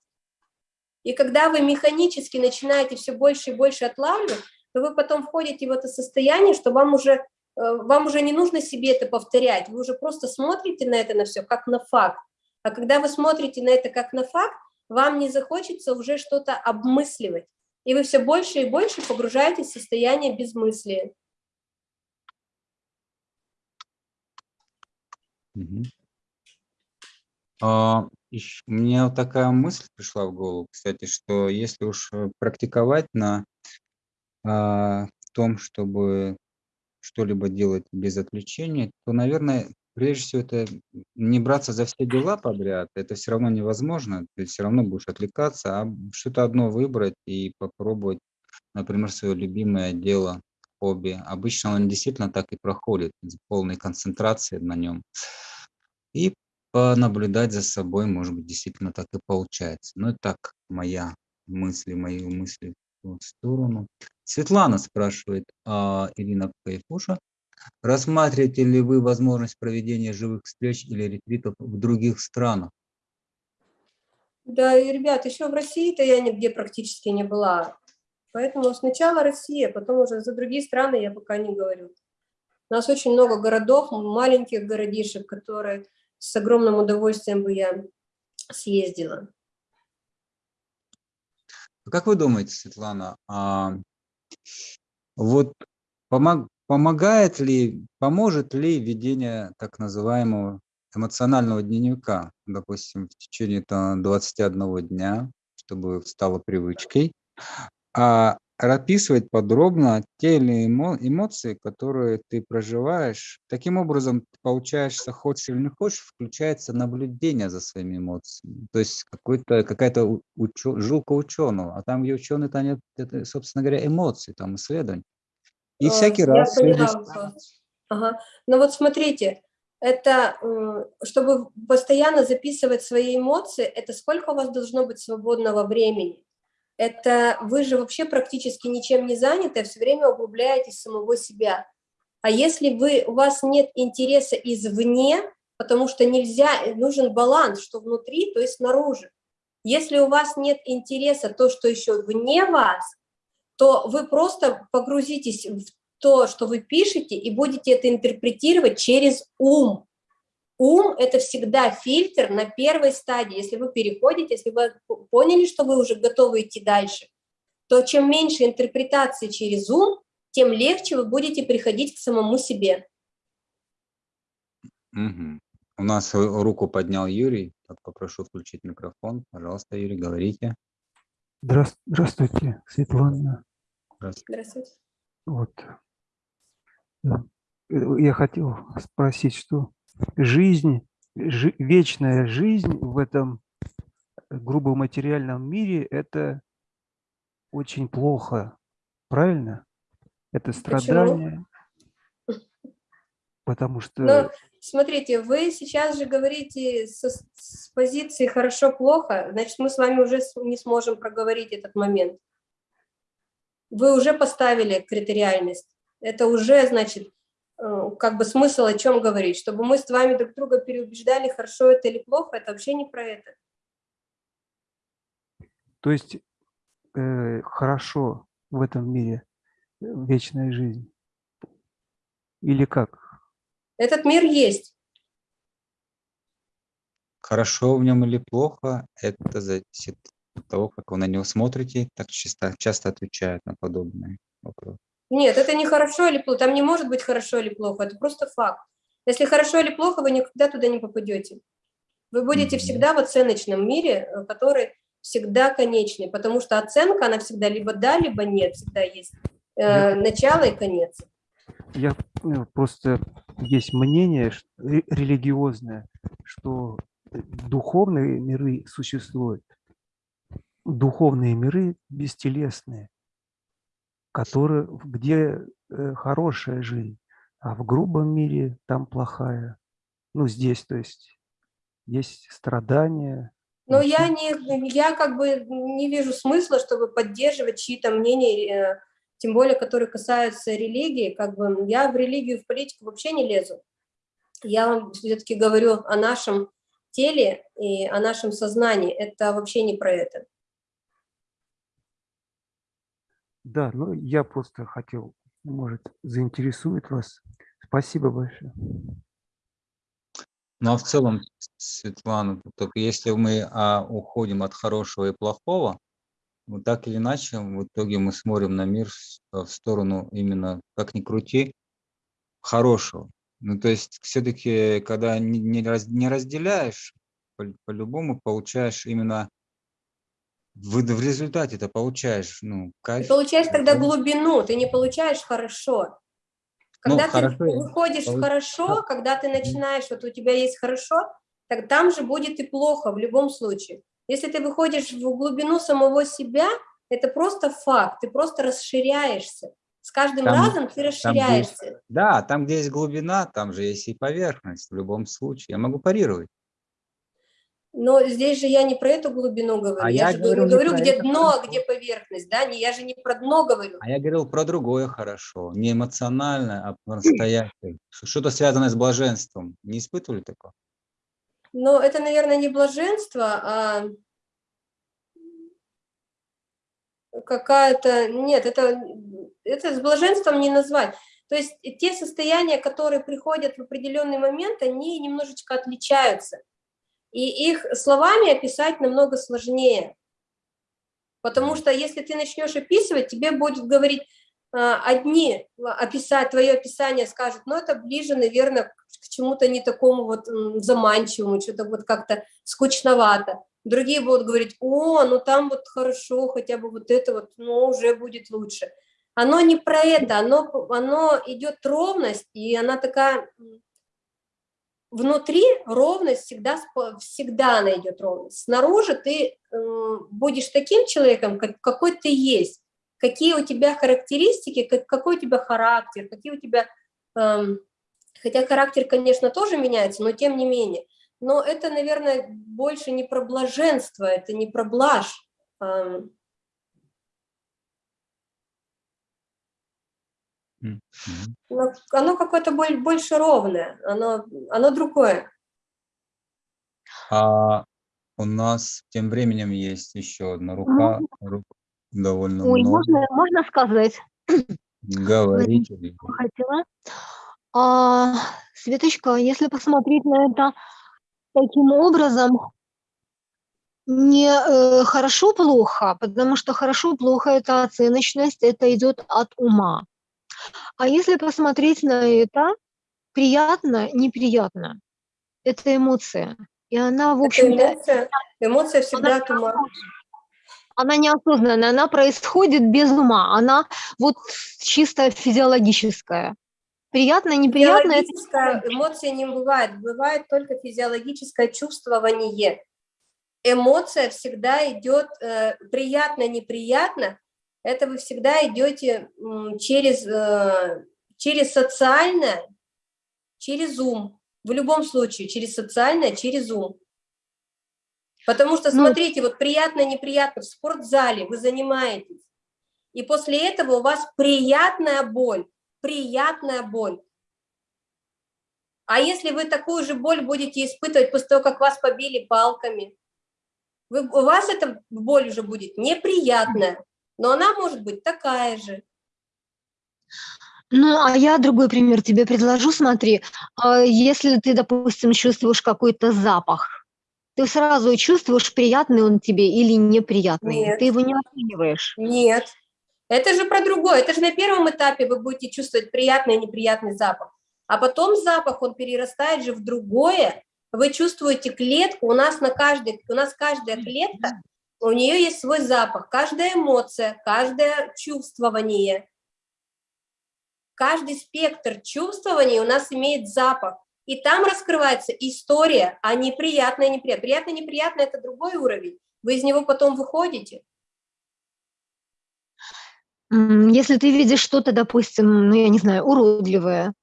И когда вы механически начинаете все больше и больше отлавливать, то вы потом входите в это состояние, что вам уже, э, вам уже не нужно себе это повторять, вы уже просто смотрите на это на все как на факт. А когда вы смотрите на это как на факт, вам не захочется уже что-то обмысливать, и вы все больше и больше погружаетесь в состояние безмыслия. Угу. А, еще, у меня вот такая мысль пришла в голову, кстати, что если уж э, практиковать на а, том, чтобы что-либо делать без отвлечения, то, наверное, прежде всего, это не браться за все дела подряд, это все равно невозможно, ты все равно будешь отвлекаться, а что-то одно выбрать и попробовать, например, свое любимое дело, хобби. Обычно он действительно так и проходит, с полной концентрацией на нем. И понаблюдать за собой, может быть, действительно так и получается. Ну, и так, моя мысли, мои мысли в сторону. Светлана спрашивает, а, Ирина Кайфуша, Рассматриваете ли вы возможность проведения живых встреч или ретритов в других странах? Да, и, ребят, еще в России-то я нигде практически не была. Поэтому сначала Россия, потом уже за другие страны я пока не говорю. У нас очень много городов, маленьких городишек, которые с огромным удовольствием бы я съездила. Как вы думаете, Светлана, а вот помог, Помогает ли, поможет ли ведение так называемого эмоционального дневника, допустим, в течение там, 21 дня, чтобы стало привычкой, а описывать подробно те или эмоции, которые ты проживаешь. Таким образом, получаешься, хочешь или не хочешь, включается наблюдение за своими эмоциями. То есть какая-то учё, жилка ученого, а там, где ученый-то нет, это, собственно говоря, эмоции, там исследования. И э, всякий раз... Ага. Но вот смотрите, это, чтобы постоянно записывать свои эмоции, это сколько у вас должно быть свободного времени? Это вы же вообще практически ничем не заняты, а все время углубляетесь самого себя. А если вы, у вас нет интереса извне, потому что нельзя, нужен баланс, что внутри, то есть снаружи. Если у вас нет интереса, то, что еще вне вас, то вы просто погрузитесь в то, что вы пишете, и будете это интерпретировать через ум. Ум – это всегда фильтр на первой стадии. Если вы переходите, если вы поняли, что вы уже готовы идти дальше, то чем меньше интерпретации через ум, тем легче вы будете приходить к самому себе. Угу. У нас руку поднял Юрий. Так, попрошу включить микрофон. Пожалуйста, Юрий, говорите. Здравствуйте, Светлана. Здравствуйте. Вот. Я хотел спросить, что жизнь, жи, вечная жизнь в этом грубо материальном мире – это очень плохо, правильно? Это страдание. Почему? Потому что… Но, смотрите, вы сейчас же говорите со, с позиции «хорошо-плохо», значит, мы с вами уже не сможем проговорить этот момент вы уже поставили критериальность. Это уже, значит, э, как бы смысл о чем говорить. Чтобы мы с вами друг друга переубеждали, хорошо это или плохо, это вообще не про это. То есть э, хорошо в этом мире э, вечная жизнь? Или как? Этот мир есть. Хорошо в нем или плохо, это зависит того, как вы на него смотрите, так часто, часто отвечают на подобные вопросы. Нет, это не хорошо или плохо, там не может быть хорошо или плохо, это просто факт. Если хорошо или плохо, вы никогда туда не попадете. Вы будете Мгм. всегда в оценочном мире, э, который всегда конечный, потому что оценка, она всегда либо да, либо нет, всегда есть э, Я- начало и конец. Я ну, просто есть мнение религиозное, что э, духовные миры существуют. Духовные миры бестелесные, которые, где э, хорошая жизнь, а в грубом мире там плохая. Ну, здесь, то есть, есть страдания. Но я не, я как бы не вижу смысла, чтобы поддерживать чьи-то мнения, э, тем более, которые касаются религии. Как бы я в религию, в политику вообще не лезу. Я вам все-таки говорю о нашем теле и о нашем сознании. Это вообще не про это. Да, ну я просто хотел, может, заинтересует вас. Спасибо большое. Ну а в целом, Светлана, только если мы а, уходим от хорошего и плохого, вот так или иначе, в итоге мы смотрим на мир с- в сторону именно, как ни крути, хорошего. Ну, то есть все-таки, когда не, не раз- не разделяешь, по- по-любому получаешь именно в, в результате ты получаешь, ну, Ты кайф. получаешь тогда глубину, ты не получаешь хорошо. Ну, Когда ты хорошо, выходишь в хорошо, когда ты начинаешь, вот у тебя есть хорошо, так там же будет и плохо в любом случае. Если ты выходишь в глубину самого себя, это просто факт, ты просто расширяешься. С каждым Там- разом ты расширяешься. Да, там, где есть глубина, там же есть и поверхность в любом случае. Я могу парировать. Но здесь же я не про эту глубину говорю. А я, я же говорю не говорю, про где дно, а где поверхность. Да? Не, я же не про дно говорю. А я говорил про другое хорошо. Не эмоциональное, а настоящее. Что-то связанное с блаженством. Не испытывали такого? Но это, наверное, не блаженство, а какая-то... Нет, это, это с блаженством не назвать. То есть те состояния, которые приходят в определенный момент, они немножечко отличаются. И их словами описать намного сложнее. Потому что если ты начнешь описывать, тебе будет говорить а, одни, описать, твое описание скажут, ну это ближе, наверное, к чему-то не такому вот заманчивому, что-то вот как-то скучновато. Другие будут говорить, о, ну там вот хорошо, хотя бы вот это вот, ну уже будет лучше. Оно не про это, оно, оно идет ровность, и она такая, внутри ровность всегда, всегда она идет ровность. Снаружи ты м, будешь таким человеком, как, какой ты есть, какие у тебя характеристики, как, какой у тебя характер, какие у тебя... эм, хотя характер, конечно, тоже меняется, но тем не менее. Но это, наверное, больше не про блаженство, это не про блажь. эм, но оно какое-то боль- больше ровное, оно, оно другое. А у нас тем временем есть еще одна рука. рук довольно Ой, много. можно, можно сказать? Говорите. Хотела. А, Светочка, если посмотреть на это таким образом, не э, хорошо-плохо, потому что хорошо-плохо это оценочность, это идет от ума. А если посмотреть на это, приятно, неприятно, это эмоция. И она, в Это общем-то, эмоция, эмоция всегда от ума. она неосознанная, она происходит без ума, она вот чисто физиологическая. Приятно, неприятно, это Физиологическая эмоция не бывает, бывает только физиологическое чувствование. Эмоция всегда идет э, приятно-неприятно, это вы всегда идете через, э, через социальное, через ум. В любом случае, через социальное, через ум. Потому что, Ну, смотрите, вот приятно-неприятно, в спортзале вы занимаетесь, и после этого у вас приятная боль, приятная боль. А если вы такую же боль будете испытывать после того, как вас побили палками, вы, у вас эта боль уже будет неприятная, но она может быть такая же. Ну, а я другой пример тебе предложу. Смотри, а если ты, допустим, чувствуешь какой-то запах, ты сразу чувствуешь, приятный он тебе или неприятный. Нет. Ты его не оцениваешь. Нет. Это же про другое. Это же на первом этапе вы будете чувствовать приятный и неприятный запах. А потом запах, он перерастает же в другое, Вы чувствуете клетку, у нас на каждой, у нас каждая клетка, у нее есть свой запах, каждая эмоция, каждое чувствование, каждый спектр чувствований у нас имеет запах. И там раскрывается история, а неприятное, неприятное. Приятное, неприятное – это другой уровень. Вы из него потом выходите. Если ты видишь что-то, допустим, ну, я не знаю, уродливое,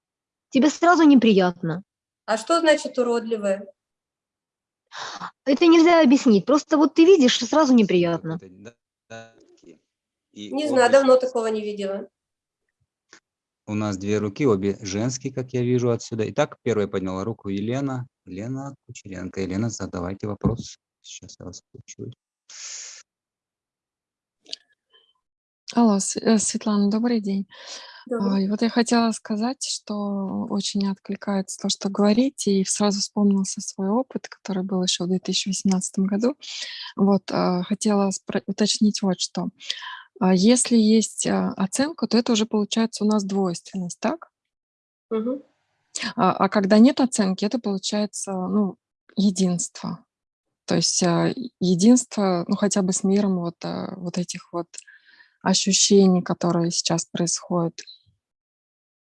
тебе сразу неприятно. А что значит уродливое? Это нельзя объяснить. Просто вот ты видишь, и сразу неприятно. И не знаю, давно такого не видела. У нас две руки, обе женские, как я вижу отсюда. Итак, первая подняла руку Елена. Елена Кучеренко. Елена, задавайте вопрос. Сейчас я вас включу. Алло, э, Светлана, добрый день. Добрый. И вот я хотела сказать, что очень откликается то, что говорите, и сразу вспомнился свой опыт, который был еще в 2018 году. Вот, а, хотела уточнить вот что. А если есть а, оценка, то это уже получается у нас двойственность, так? Угу. А, а когда нет оценки, это получается ну, единство. То есть единство, ну хотя бы с миром вот, вот этих вот ощущений, которые сейчас происходят.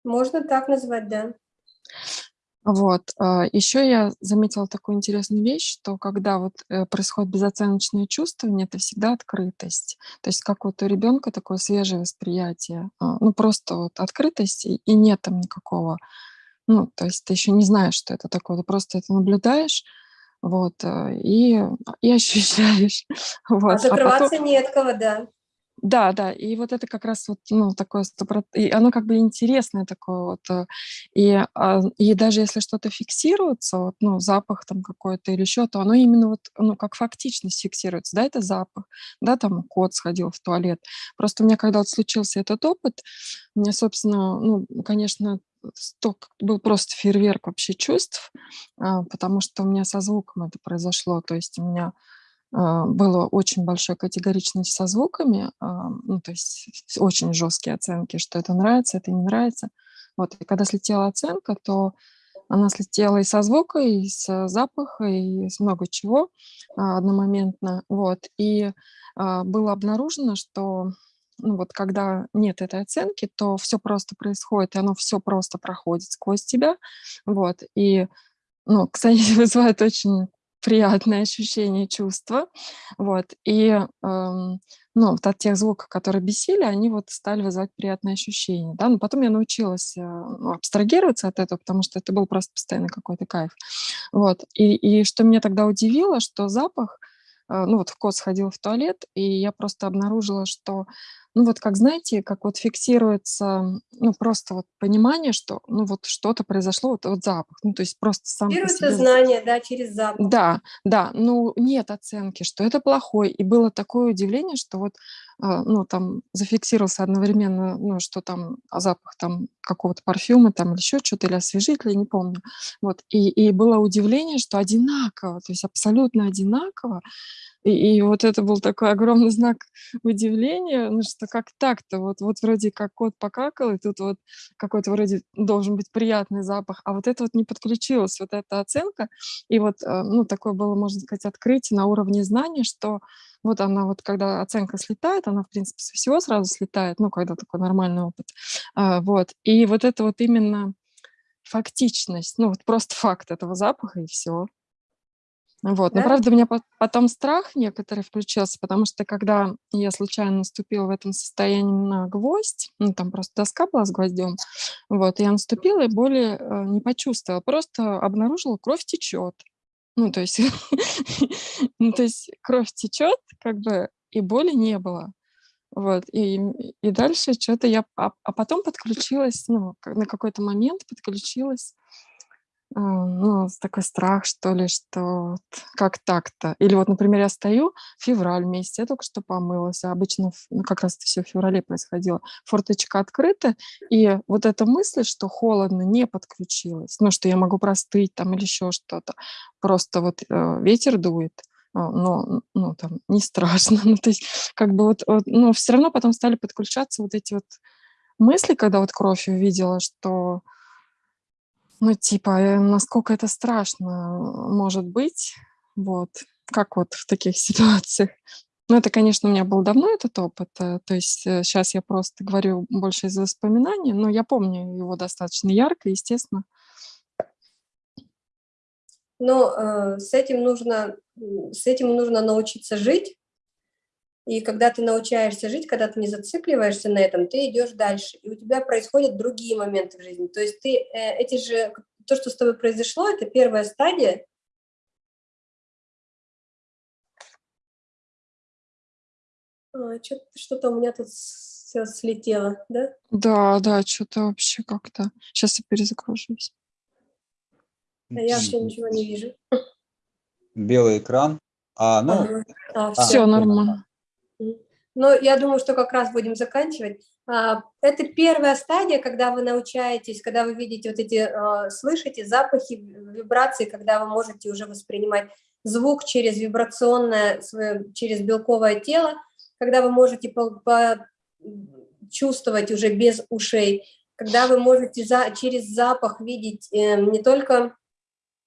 Можно так назвать, да. Вот. А, Еще я заметила такую интересную вещь, что когда вот э, происходит безоценочное чувствование, это всегда открытость. То есть как вот у ребенка такое свежее восприятие. А, ну, просто вот открытость, и нет там никакого... Ну, то есть ты еще не знаешь, что это такое, ты просто это наблюдаешь, вот, э, и, и ощущаешь. Вот. А закрываться а потом... не от кого, да. Да, да, и вот это как раз вот, ну, такое, и оно как бы интересное такое вот, э, и, а, и даже если что-то фиксируется, вот, ну, запах там какой-то или еще, то оно именно вот, ну, как фактичность фиксируется, да, это запах, да, там кот сходил в туалет. Просто у меня, когда вот случился этот опыт, мне, собственно, ну, конечно, сток, был просто фейерверк вообще чувств, а, потому что у меня со звуком это произошло, то есть у меня было очень большой категоричность со звуками, а, ну, то есть очень жесткие оценки, что это нравится, это не нравится. Вот, и когда слетела оценка, то она слетела и со звука, и с запаха, и с много чего а, одномоментно. Вот, и было обнаружено, что ну, вот когда нет этой оценки, то все просто происходит, и оно все просто проходит сквозь тебя. Вот, и ну, кстати, вызывает очень приятное ощущение, чувство. Вот. И эм, ну, от тех звуков, которые бесили, они вот стали вызывать приятное ощущение. Да? Но потом я научилась э, ну, абстрагироваться от этого, потому что это был просто постоянно какой-то кайф. Вот. И, и что меня тогда удивило, что запах, э, ну вот в кот сходил в туалет, и я просто обнаружила, что ну вот как, знаете, как вот фиксируется, ну просто вот понимание, что ну вот что-то произошло, вот, вот запах, ну то есть просто сам Фиксируется знание, да, через запах. Да, да, ну нет оценки, что это плохой, и было такое удивление, что вот, а, ну там зафиксировался одновременно, ну что там запах там какого-то парфюма там или еще что-то, или освежителя, не помню, вот, и, и было удивление, что одинаково, то есть абсолютно одинаково, и, и вот это был такой огромный знак удивления, ну что как так-то, вот, вот вроде как кот покакал, и тут вот какой-то вроде должен быть приятный запах, а вот это вот не подключилось, вот эта оценка, и вот, э, ну, такое было, можно сказать, открытие на уровне знания, что вот она вот, когда оценка слетает, она, в принципе, со всего сразу слетает, ну, когда такой нормальный опыт, а, вот, и вот это вот именно фактичность, ну, вот просто факт этого запаха, и все. Вот. Но, правда, у меня потом страх некоторый включился, потому что когда я случайно наступила в этом состоянии на гвоздь, ну, там просто доска была с гвоздем, вот, я наступила и боли э, не почувствовала, просто обнаружила, кровь течет. Ну, то есть, ну, то есть кровь течет, как бы, и боли не было. Вот, и, и дальше что-то я... А, а потом подключилась, ну, на какой-то момент подключилась а, ну, такой страх, что ли, что вот как так-то. Или вот, например, я стою, февраль месяц, я только что помылась, а обычно ну, как раз все в феврале происходило. Форточка открыта, и вот эта мысль, что холодно, не подключилась, ну, что я могу простыть там или еще что-то. Просто вот э, ветер дует, а, но, ну, там, не страшно. ну, то есть, как бы вот, вот, но все равно потом стали подключаться вот эти вот мысли, когда вот кровь увидела, что Ну, типа, э, насколько это страшно может быть, вот, как вот в таких ситуациях. Ну, это, конечно, у меня был давно этот опыт, э, то есть сейчас я просто говорю больше из воспоминаний, но я помню его достаточно ярко, естественно. Но э, с этим нужно, с этим нужно научиться жить, и когда ты научаешься жить, когда ты не зацикливаешься на этом, ты идешь дальше, и у тебя происходят другие моменты в жизни. То есть ты э, эти же, то, что с тобой произошло, это первая стадия. А, Что-то у меня тут все слетело, да? Да, да, что-то вообще как-то. Сейчас я перезагружусь. А я вообще ничего не вижу. Белый экран. А, ну, Ага. А, А. Все нормально. Но я думаю, что как раз будем заканчивать. А, Это первая стадия, когда вы научаетесь, когда вы видите вот эти, а, слышите запахи, вибрации, когда вы можете уже воспринимать звук через вибрационное, через белковое тело, когда вы можете чувствовать уже без ушей, когда вы можете за, через запах видеть э, не только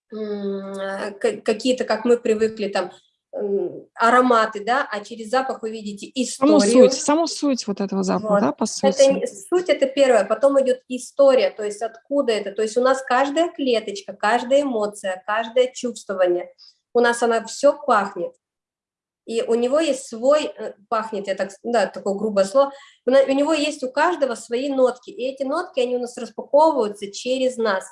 ка- какие-то, как мы привыкли, там, ароматы, да, а через запах вы видите Саму историю. суть, саму суть вот этого запаха, Вот. да, по Это сути. не- суть это первое, потом идет история, то есть откуда это, то есть у нас каждая клеточка, каждая эмоция, каждое чувствование, у нас она все пахнет, и у него есть свой, э, пахнет, я так, да, такое грубое слово, у него есть у каждого свои нотки, и эти нотки, они у нас распаковываются через нас,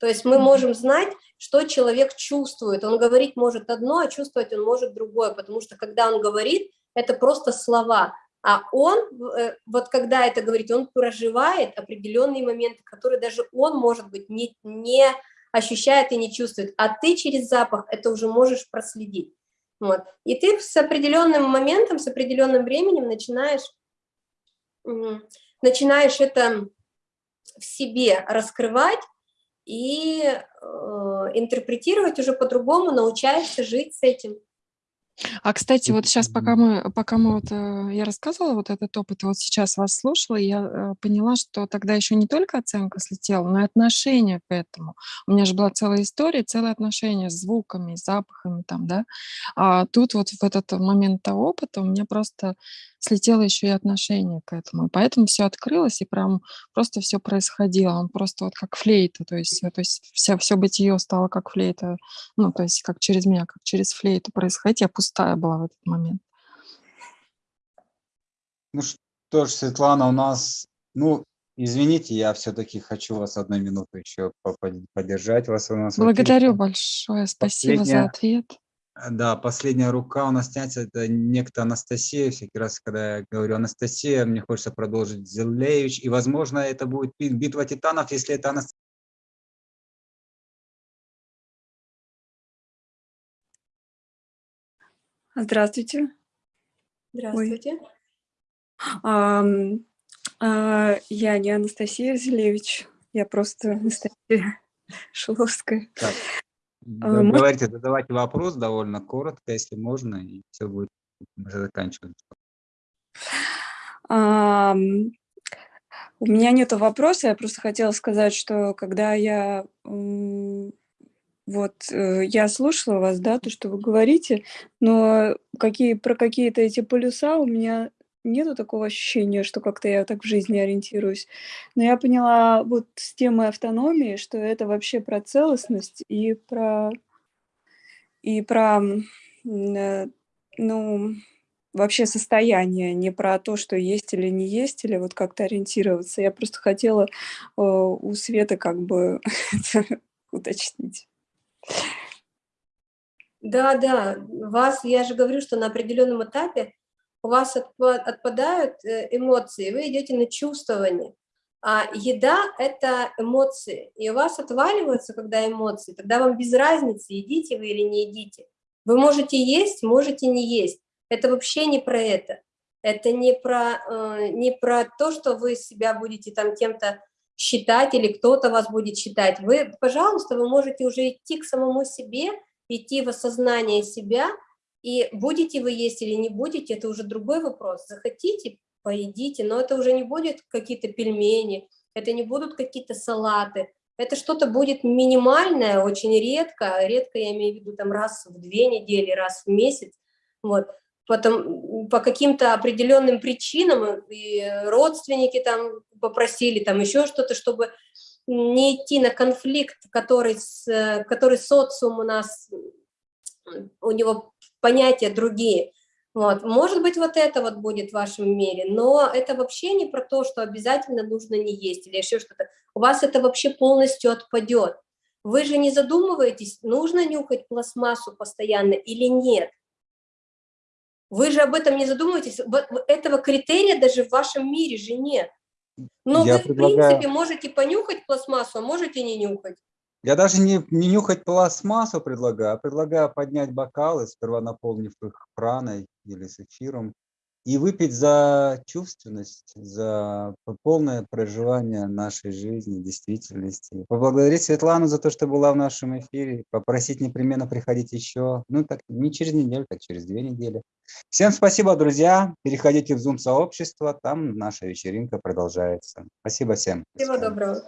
то есть мы можем знать, что человек чувствует, он говорить может одно, а чувствовать он может другое, потому что когда он говорит, это просто слова, а он, э, вот когда это говорит, он проживает определенные моменты, которые даже он, может быть, не, не ощущает и не чувствует, а ты через запах это уже можешь проследить. Вот. И ты с определенным моментом, с определенным временем начинаешь, начинаешь это в себе раскрывать и э, интерпретировать уже по-другому, научаешься жить с этим. А, кстати, вот сейчас, пока мы, пока мы вот, э, я рассказывала вот этот опыт, вот сейчас вас слушала, и я э, поняла, что тогда еще не только оценка слетела, но и отношение к этому. У меня же была целая история, целое отношение с звуками, с запахами там, да. А тут вот в этот момент того опыта у меня просто слетело еще и отношение к этому. И поэтому все открылось, и прям просто все происходило. Он просто вот как флейта, то есть, э, то есть вся, все бытие стало как флейта, ну, то есть как через меня, как через флейту происходить. Я пустая была в этот момент. ну что ж, Светлана, у нас, ну, извините, я все-таки хочу вас одну минуту еще поддержать вас. У нас. Благодарю большое, спасибо за Последняя- ответ. А, Да, последняя рука у нас тянется, это некто Анастасия. Всякий раз, когда я говорю Анастасия, мне хочется продолжить Зелевич. И, возможно, это будет би- битва титанов, если это Анастасия. Здравствуйте. Здравствуйте. Ам, а, Я не Анастасия Зелевич, я просто Анастасия Шиловская. Так, А, может- говорите, задавайте вопрос довольно коротко, если можно, и все будет, мы заканчиваем. У меня нет вопроса, я просто хотела сказать, что когда я вот э, я слушала вас, да, то, что вы говорите, но какие про какие-то эти полюса у меня нету такого ощущения, что как-то я так в жизни ориентируюсь. Но я поняла вот с темой автономии, что это вообще про целостность и про и про э, ну вообще состояние, не про то, что есть или не есть, или вот как-то ориентироваться. Я просто хотела э, у Светы как бы уточнить. Да, да, вас, я же говорю, что на определенном этапе у вас отпа- отпадают э, эмоции, вы идете на чувствование. А еда – это эмоции, и у вас отваливаются, когда эмоции, тогда вам без разницы, едите вы или не едите. Вы можете есть, можете не есть. Это вообще не про это. Это не про, э, не про то, что вы себя будете там кем-то считать или кто-то вас будет считать. Вы, пожалуйста, вы можете уже идти к самому себе, идти в осознание себя, и будете вы есть или не будете, это уже другой вопрос. Захотите, поедите, но это уже не будет какие-то пельмени, это не будут какие-то салаты, это что-то будет минимальное, очень редко, редко я имею в виду там раз в две недели, раз в месяц, вот, потом по каким-то определенным причинам и родственники там попросили, там еще что-то, чтобы не идти на конфликт, который, с, который социум у нас, у него понятия другие. Вот. Может быть, вот это вот будет в вашем мире, но это вообще не про то, что обязательно нужно не есть или еще что-то. У вас это вообще полностью отпадет. Вы же не задумываетесь, нужно нюхать пластмассу постоянно или нет. Вы же об этом не задумываетесь. Этого критерия даже в вашем мире же нет. Но Я вы, предлагаю- в принципе, можете понюхать пластмассу, а можете не нюхать. Я даже не, не нюхать пластмассу предлагаю, а предлагаю поднять бокалы, сперва наполнив их праной или с эфиром, и выпить за чувственность, за полное проживание нашей жизни, действительности. Поблагодарить Светлану за то, что была в нашем эфире, попросить непременно приходить еще, ну так не через неделю, так через две недели. Всем спасибо, друзья. Переходите в Zoom-сообщество, там наша вечеринка продолжается. Спасибо всем. Всего доброго.